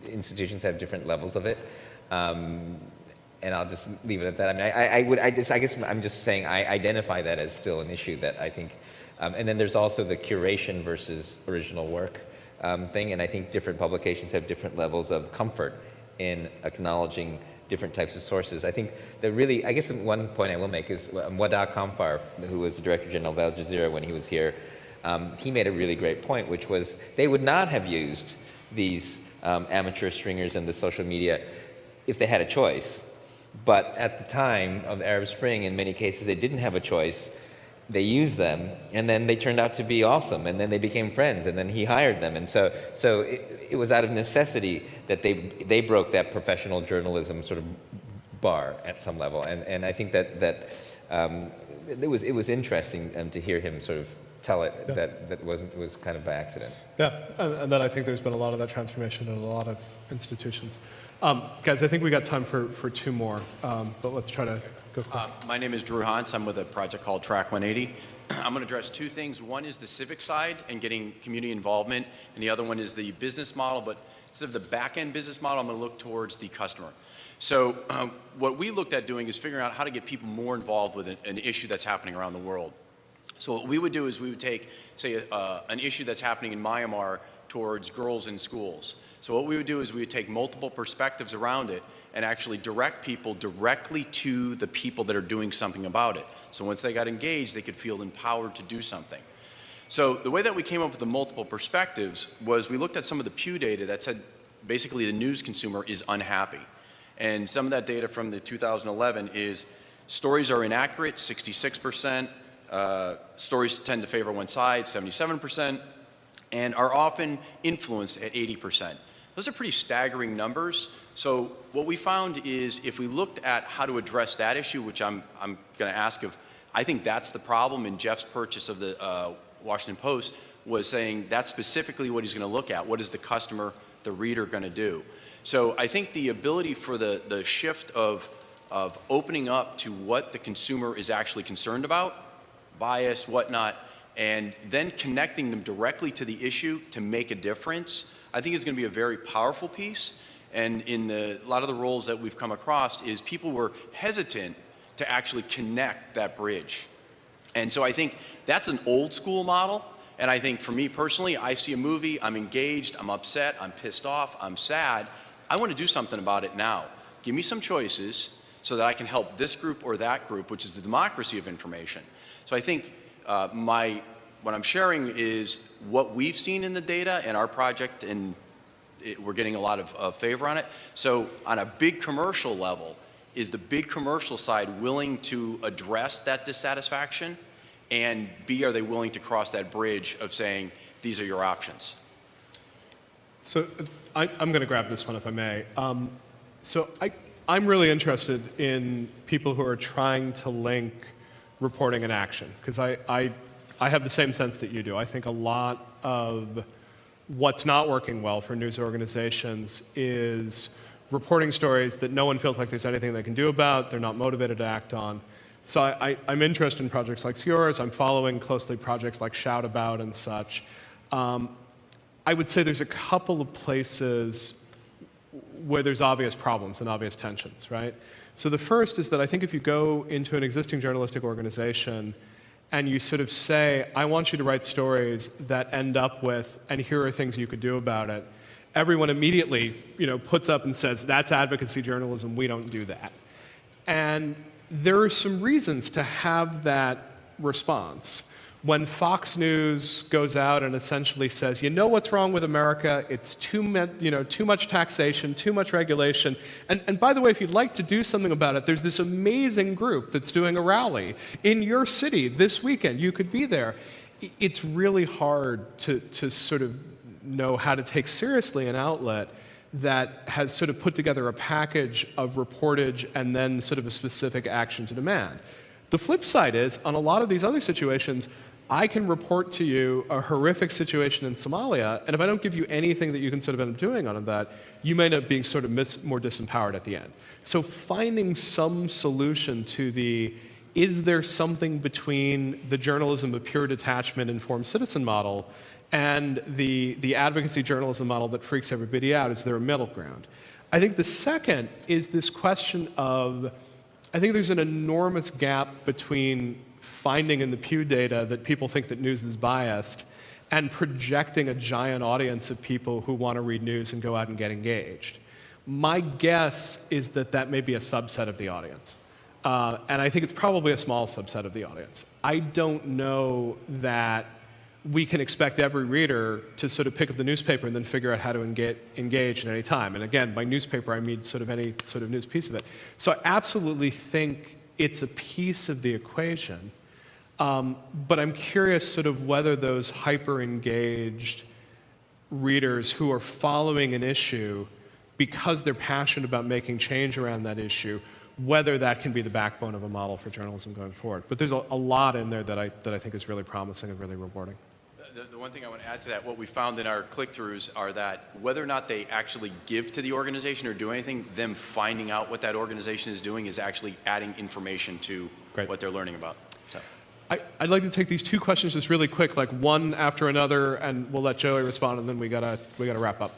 institutions have different levels of it. Um, and I'll just leave it at that. I mean, I, I would, I just, I guess I'm just saying I identify that as still an issue that I think, um, and then there's also the curation versus original work um, thing, and I think different publications have different levels of comfort in acknowledging different types of sources. I think that really, I guess one point I will make is um, Wadah Khanfar, who was the Director General of Al Jazeera when he was here, um, he made a really great point, which was they would not have used these um, amateur stringers and the social media if they had a choice. But at the time of the Arab Spring, in many cases, they didn't have a choice. They used them, and then they turned out to be awesome, and then they became friends, and then he hired them. And so, so it, it was out of necessity that they, they broke that professional journalism sort of bar at some level. And, and I think that, that um, it, was, it was interesting um, to hear him sort of tell it Yeah. that, that wasn't, was kind of by accident. Yeah, and, and then I think there's been a lot of that transformation in a lot of institutions. Um, guys, I think we got time for, for two more, um, but let's try to go quick. Uh, My name is Drew Hans. I'm with a project called Track 180. I'm going to address two things. One is the civic side and getting community involvement, and the other one is the business model. But instead of the back end business model, I'm going to look towards the customer. So, um, what we looked at doing is figuring out how to get people more involved with an, an issue that's happening around the world. So, what we would do is we would take, say, uh, an issue that's happening in Myanmar towards girls in schools. So, what we would do is we would take multiple perspectives around it and actually direct people directly to the people that are doing something about it. So once they got engaged, they could feel empowered to do something. So the way that we came up with the multiple perspectives was we looked at some of the Pew data that said basically the news consumer is unhappy. And some of that data from the 2011 is stories are inaccurate, 66%, uh, stories tend to favor one side, 77%, and are often influenced at 80%. Those are pretty staggering numbers. So what we found is if we looked at how to address that issue, which I'm, I'm going to ask of, I think that's the problem in Jeff's purchase of the uh, Washington Post was saying that's specifically what he's going to look at. What is the customer, the reader going to do? So I think the ability for the, the shift of, of opening up to what the consumer is actually concerned about, bias, whatnot, and then connecting them directly to the issue to make a difference, I think is going to be a very powerful piece. And in the, a lot of the roles that we've come across is people were hesitant to actually connect that bridge. And so I think that's an old school model. And I think for me personally, I see a movie, I'm engaged, I'm upset, I'm pissed off, I'm sad. I want to do something about it now. Give me some choices so that I can help this group or that group, which is the democracy of information. So I think uh, my, what I'm sharing is what we've seen in the data and our project, and it, we're getting a lot of uh, favor on it. So on a big commercial level, is the big commercial side willing to address that dissatisfaction? And B, are they willing to cross that bridge of saying, these are your options? So I, am going to grab this one if I may. Um, so I, I'm really interested in people who are trying to link reporting and action because I, I, I have the same sense that you do. I think a lot of what's not working well for news organizations is reporting stories that no one feels like there's anything they can do about, they're not motivated to act on. So I, am interested in projects like yours. I'm following closely projects like Shout About and such. Um, I would say there's a couple of places where there's obvious problems and obvious tensions, right? So the first is that I think if you go into an existing journalistic organization and you sort of say, I want you to write stories that end up with, and here are things you could do about it, everyone immediately you know, puts up and says, that's advocacy journalism, we don't do that. And there are some reasons to have that response when Fox News goes out and essentially says, you know what's wrong with America? It's too, you know, too much taxation, too much regulation. And, and by the way, if you'd like to do something about it, there's this amazing group that's doing a rally in your city this weekend. You could be there. It's really hard to, to sort of know how to take seriously an outlet that has sort of put together a package of reportage and then sort of a specific action to demand. The flip side is, on a lot of these other situations, I can report to you a horrific situation in Somalia, and if I don't give you anything that you can sort of end up doing on that, you may end up being sort of more disempowered at the end. So finding some solution to the is there something between the journalism of pure detachment informed citizen model and the, the advocacy journalism model that freaks everybody out? Is there a middle ground? I think the second is this question of I think there's an enormous gap between finding in the Pew data that people think that news is biased and projecting a giant audience of people who want to read news and go out and get engaged. My guess is that that may be a subset of the audience. Uh, and I think it's probably a small subset of the audience. I don't know that we can expect every reader to sort of pick up the newspaper and then figure out how to engage, engage at any time. And again, by newspaper, I mean sort of any sort of news piece of it. So I absolutely think it's a piece of the equation. Um, but I'm curious sort of whether those hyper-engaged readers who are following an issue because they're passionate about making change around that issue, whether that can be the backbone of a model for journalism going forward. But there's a, a lot in there that I, that I think is really promising and really rewarding. The, the, one thing I want to add to that, what we found in our click-throughs are that whether or not they actually give to the organization or do anything, them finding out what that organization is doing is actually adding information to Great. what they're learning about. So. I, would like to take these two questions just really quick, like one after another, and we'll let Joi respond, and then we gotta we gotta wrap up.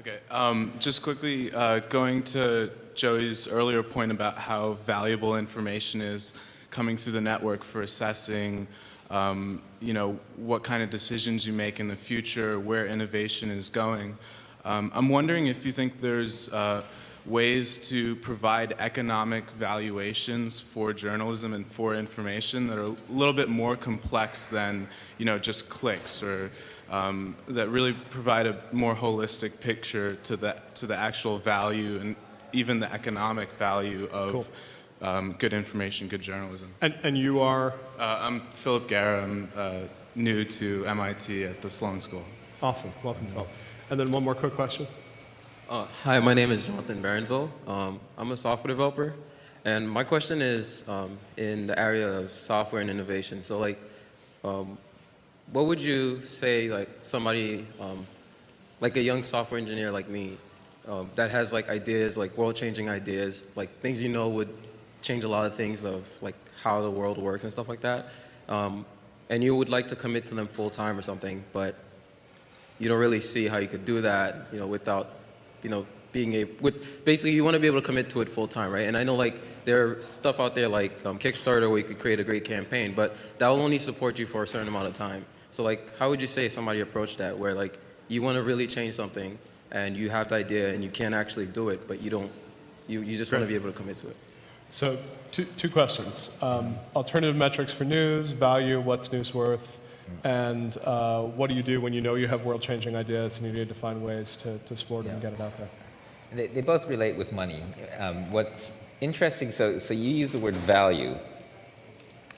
Okay. Um, just quickly, uh, going to Joi's earlier point about how valuable information is coming through the network for assessing, um, you know, what kind of decisions you make in the future, where innovation is going. Um, I'm wondering if you think there's uh, ways to provide economic valuations for journalism and for information that are a little bit more complex than, you know, just clicks or um, that really provide a more holistic picture to the, to the actual value and even the economic value of um, good information, good journalism. And, and you are Uh, I'm Philip Guerra. I'm uh, new to MIT at the Sloan School. awesome. Welcome, Phil. And then one more quick question. Uh, hi, my name is Jonathan Barenville. Um, I'm a software developer, and my question is um, in the area of software and innovation. So, like, um, what would you say, like, somebody, um, like a young software engineer like me, um, that has like ideas, like world-changing ideas, like things you know would change a lot of things of like how the world works and stuff like that, um, and you would like to commit to them full time or something, but you don't really see how you could do that, you know, without, you know, being able, with, basically you want to be able to commit to it full time, right? And I know like there's stuff out there like um, Kickstarter where you could create a great campaign, but that will only support you for a certain amount of time. So like, how would you say somebody approached that where like you want to really change something and you have the idea and you can't actually do it, but you don't, you, you just want to be able to commit to it? So two, two questions. Um, alternative metrics for news, value, what's news worth, and uh, what do you do when you know you have world-changing ideas and you need to find ways to, to support it and get it out there? They, they both relate with money. Um, what's interesting, so, so you use the word value,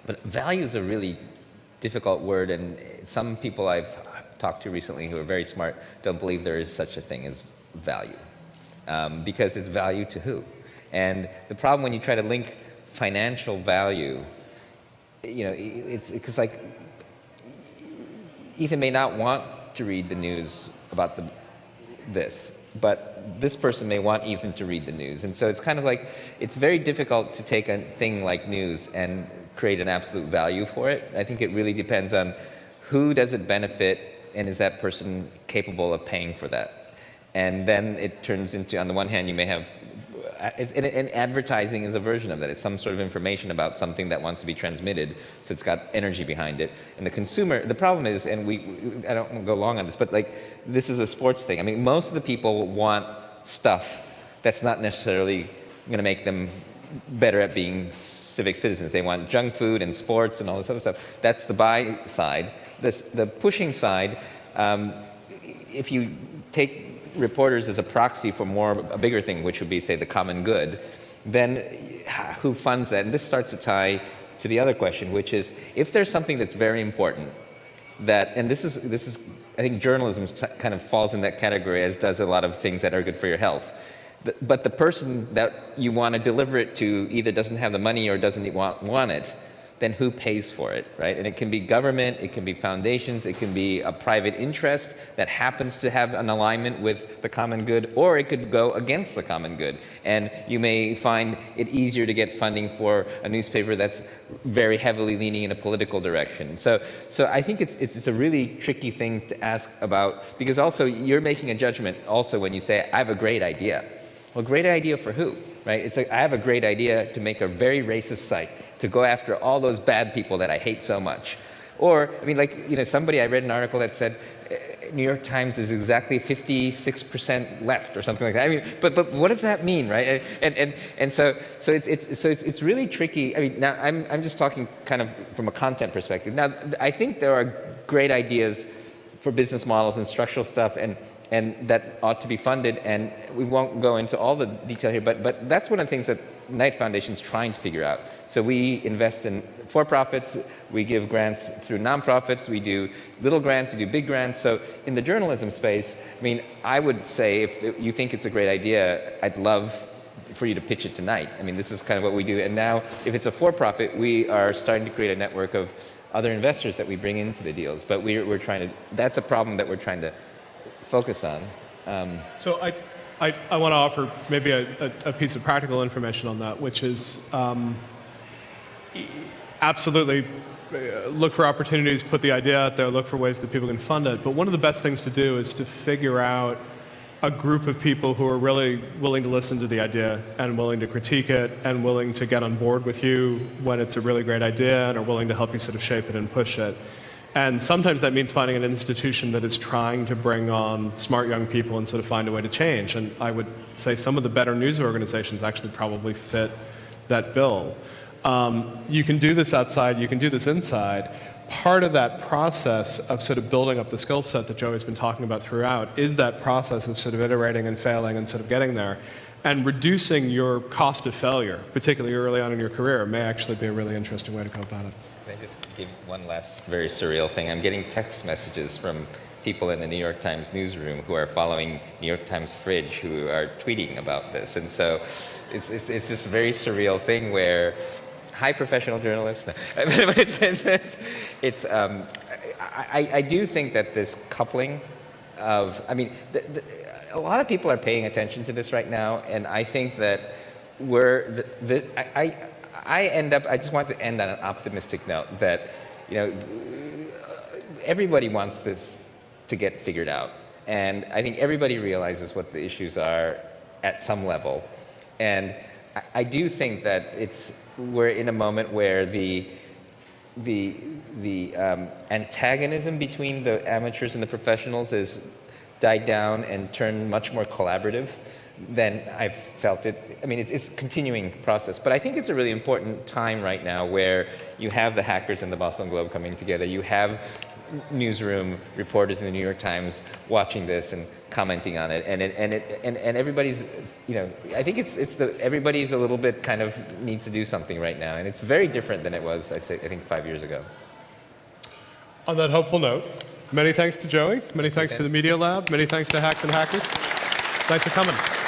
but value is a really difficult word, and some people I've talked to recently who are very smart don't believe there is such a thing as value. Um, because it's value to who? And the problem when you try to link financial value, you know, it's because like Ethan may not want to read the news about the, this, but this person may want Ethan to read the news. And so it's kind of like, it's very difficult to take a thing like news and create an absolute value for it. I think it really depends on who does it benefit and is that person capable of paying for that. And then it turns into, on the one hand, you may have and, and advertising is a version of that. It's some sort of information about something that wants to be transmitted, so it's got energy behind it. And the consumer, the problem is, and we, I don't want to go long on this, but like this is a sports thing. I mean, most of the people want stuff that's not necessarily going to make them better at being civic citizens. They want junk food and sports and all this other stuff. That's the buy side. This, the pushing side, um, if you take reporters as a proxy for more a bigger thing, which would be say the common good, then who funds that? And this starts to tie to the other question, which is if there's something that's very important that, and this is this is I think journalism kind of falls in that category, as does a lot of things that are good for your health. But the person that you want to deliver it to either doesn't have the money or doesn't want, want it, then who pays for it, right? And it can be government, it can be foundations, it can be a private interest that happens to have an alignment with the common good, or it could go against the common good. And you may find it easier to get funding for a newspaper that's very heavily leaning in a political direction. So, so I think it's, it's, it's a really tricky thing to ask about, because also you're making a judgment also when you say, I have a great idea. Well, great idea for who, right? It's like, I have a great idea to make a very racist site, to go after all those bad people that I hate so much. Or, I mean, like, you know, somebody, I read an article that said, eh, New York Times is exactly 56% left or something like that. I mean, but, but what does that mean, right? And, and, and so, so, it's, it's, so it's, it's really tricky. I mean, now I'm, I'm just talking kind of from a content perspective. Now, I think there are great ideas for business models and structural stuff and, and that ought to be funded. And we won't go into all the detail here, but, but that's one of the things that Knight Foundation is trying to figure out. So we invest in for-profits, we give grants through nonprofits, we do little grants, we do big grants. So in the journalism space, I mean, I would say if you think it's a great idea, I'd love for you to pitch it tonight. I mean, this is kind of what we do. And now, if it's a for-profit, we are starting to create a network of other investors that we bring into the deals. But we're, we're trying to, that's a problem that we're trying to focus on. Um, So I, I, I want to offer maybe a, a, a piece of practical information on that, which is um, absolutely uh, look for opportunities, put the idea out there, look for ways that people can fund it. But one of the best things to do is to figure out a group of people who are really willing to listen to the idea and willing to critique it and willing to get on board with you when it's a really great idea and are willing to help you sort of shape it and push it. And sometimes that means finding an institution that is trying to bring on smart young people and sort of find a way to change. And I would say some of the better news organizations actually probably fit that bill. Um, you can do this outside, you can do this inside. Part of that process of sort of building up the skill set that Joi's been talking about throughout is that process of sort of iterating and failing and sort of getting there. And reducing your cost of failure, particularly early on in your career, may actually be a really interesting way to go about it. Can I just give one last very surreal thing? I'm getting text messages from people in the New York Times newsroom who are following New York Times Fridge who are tweeting about this. And so it's, it's, it's this very surreal thing where hi professional journalists. it's, it's, it's, it's um, I, I, do think that this coupling of, I mean, the, the, a lot of people are paying attention to this right now, and I think that we're, the, the, I, I end up, I just want to end on an optimistic note that, you know, everybody wants this to get figured out. And I think everybody realizes what the issues are at some level. And I, I do think that it's, we're in a moment where the, the, the um, antagonism between the amateurs and the professionals is died down and turned much more collaborative than I've felt it. I mean, it's, it's continuing process, but I think it's a really important time right now where you have the hackers and the Boston Globe coming together. You have newsroom reporters in the New York Times watching this and commenting on it, and it, and it, and, and everybody's, you know, I think it's it's the everybody's a little bit kind of needs to do something right now, and it's very different than it was, I think, I think five years ago. On that hopeful note, many thanks to Joi, many thanks okay. to the Media Lab, many thanks to Hacks and Hackers. Thanks for coming.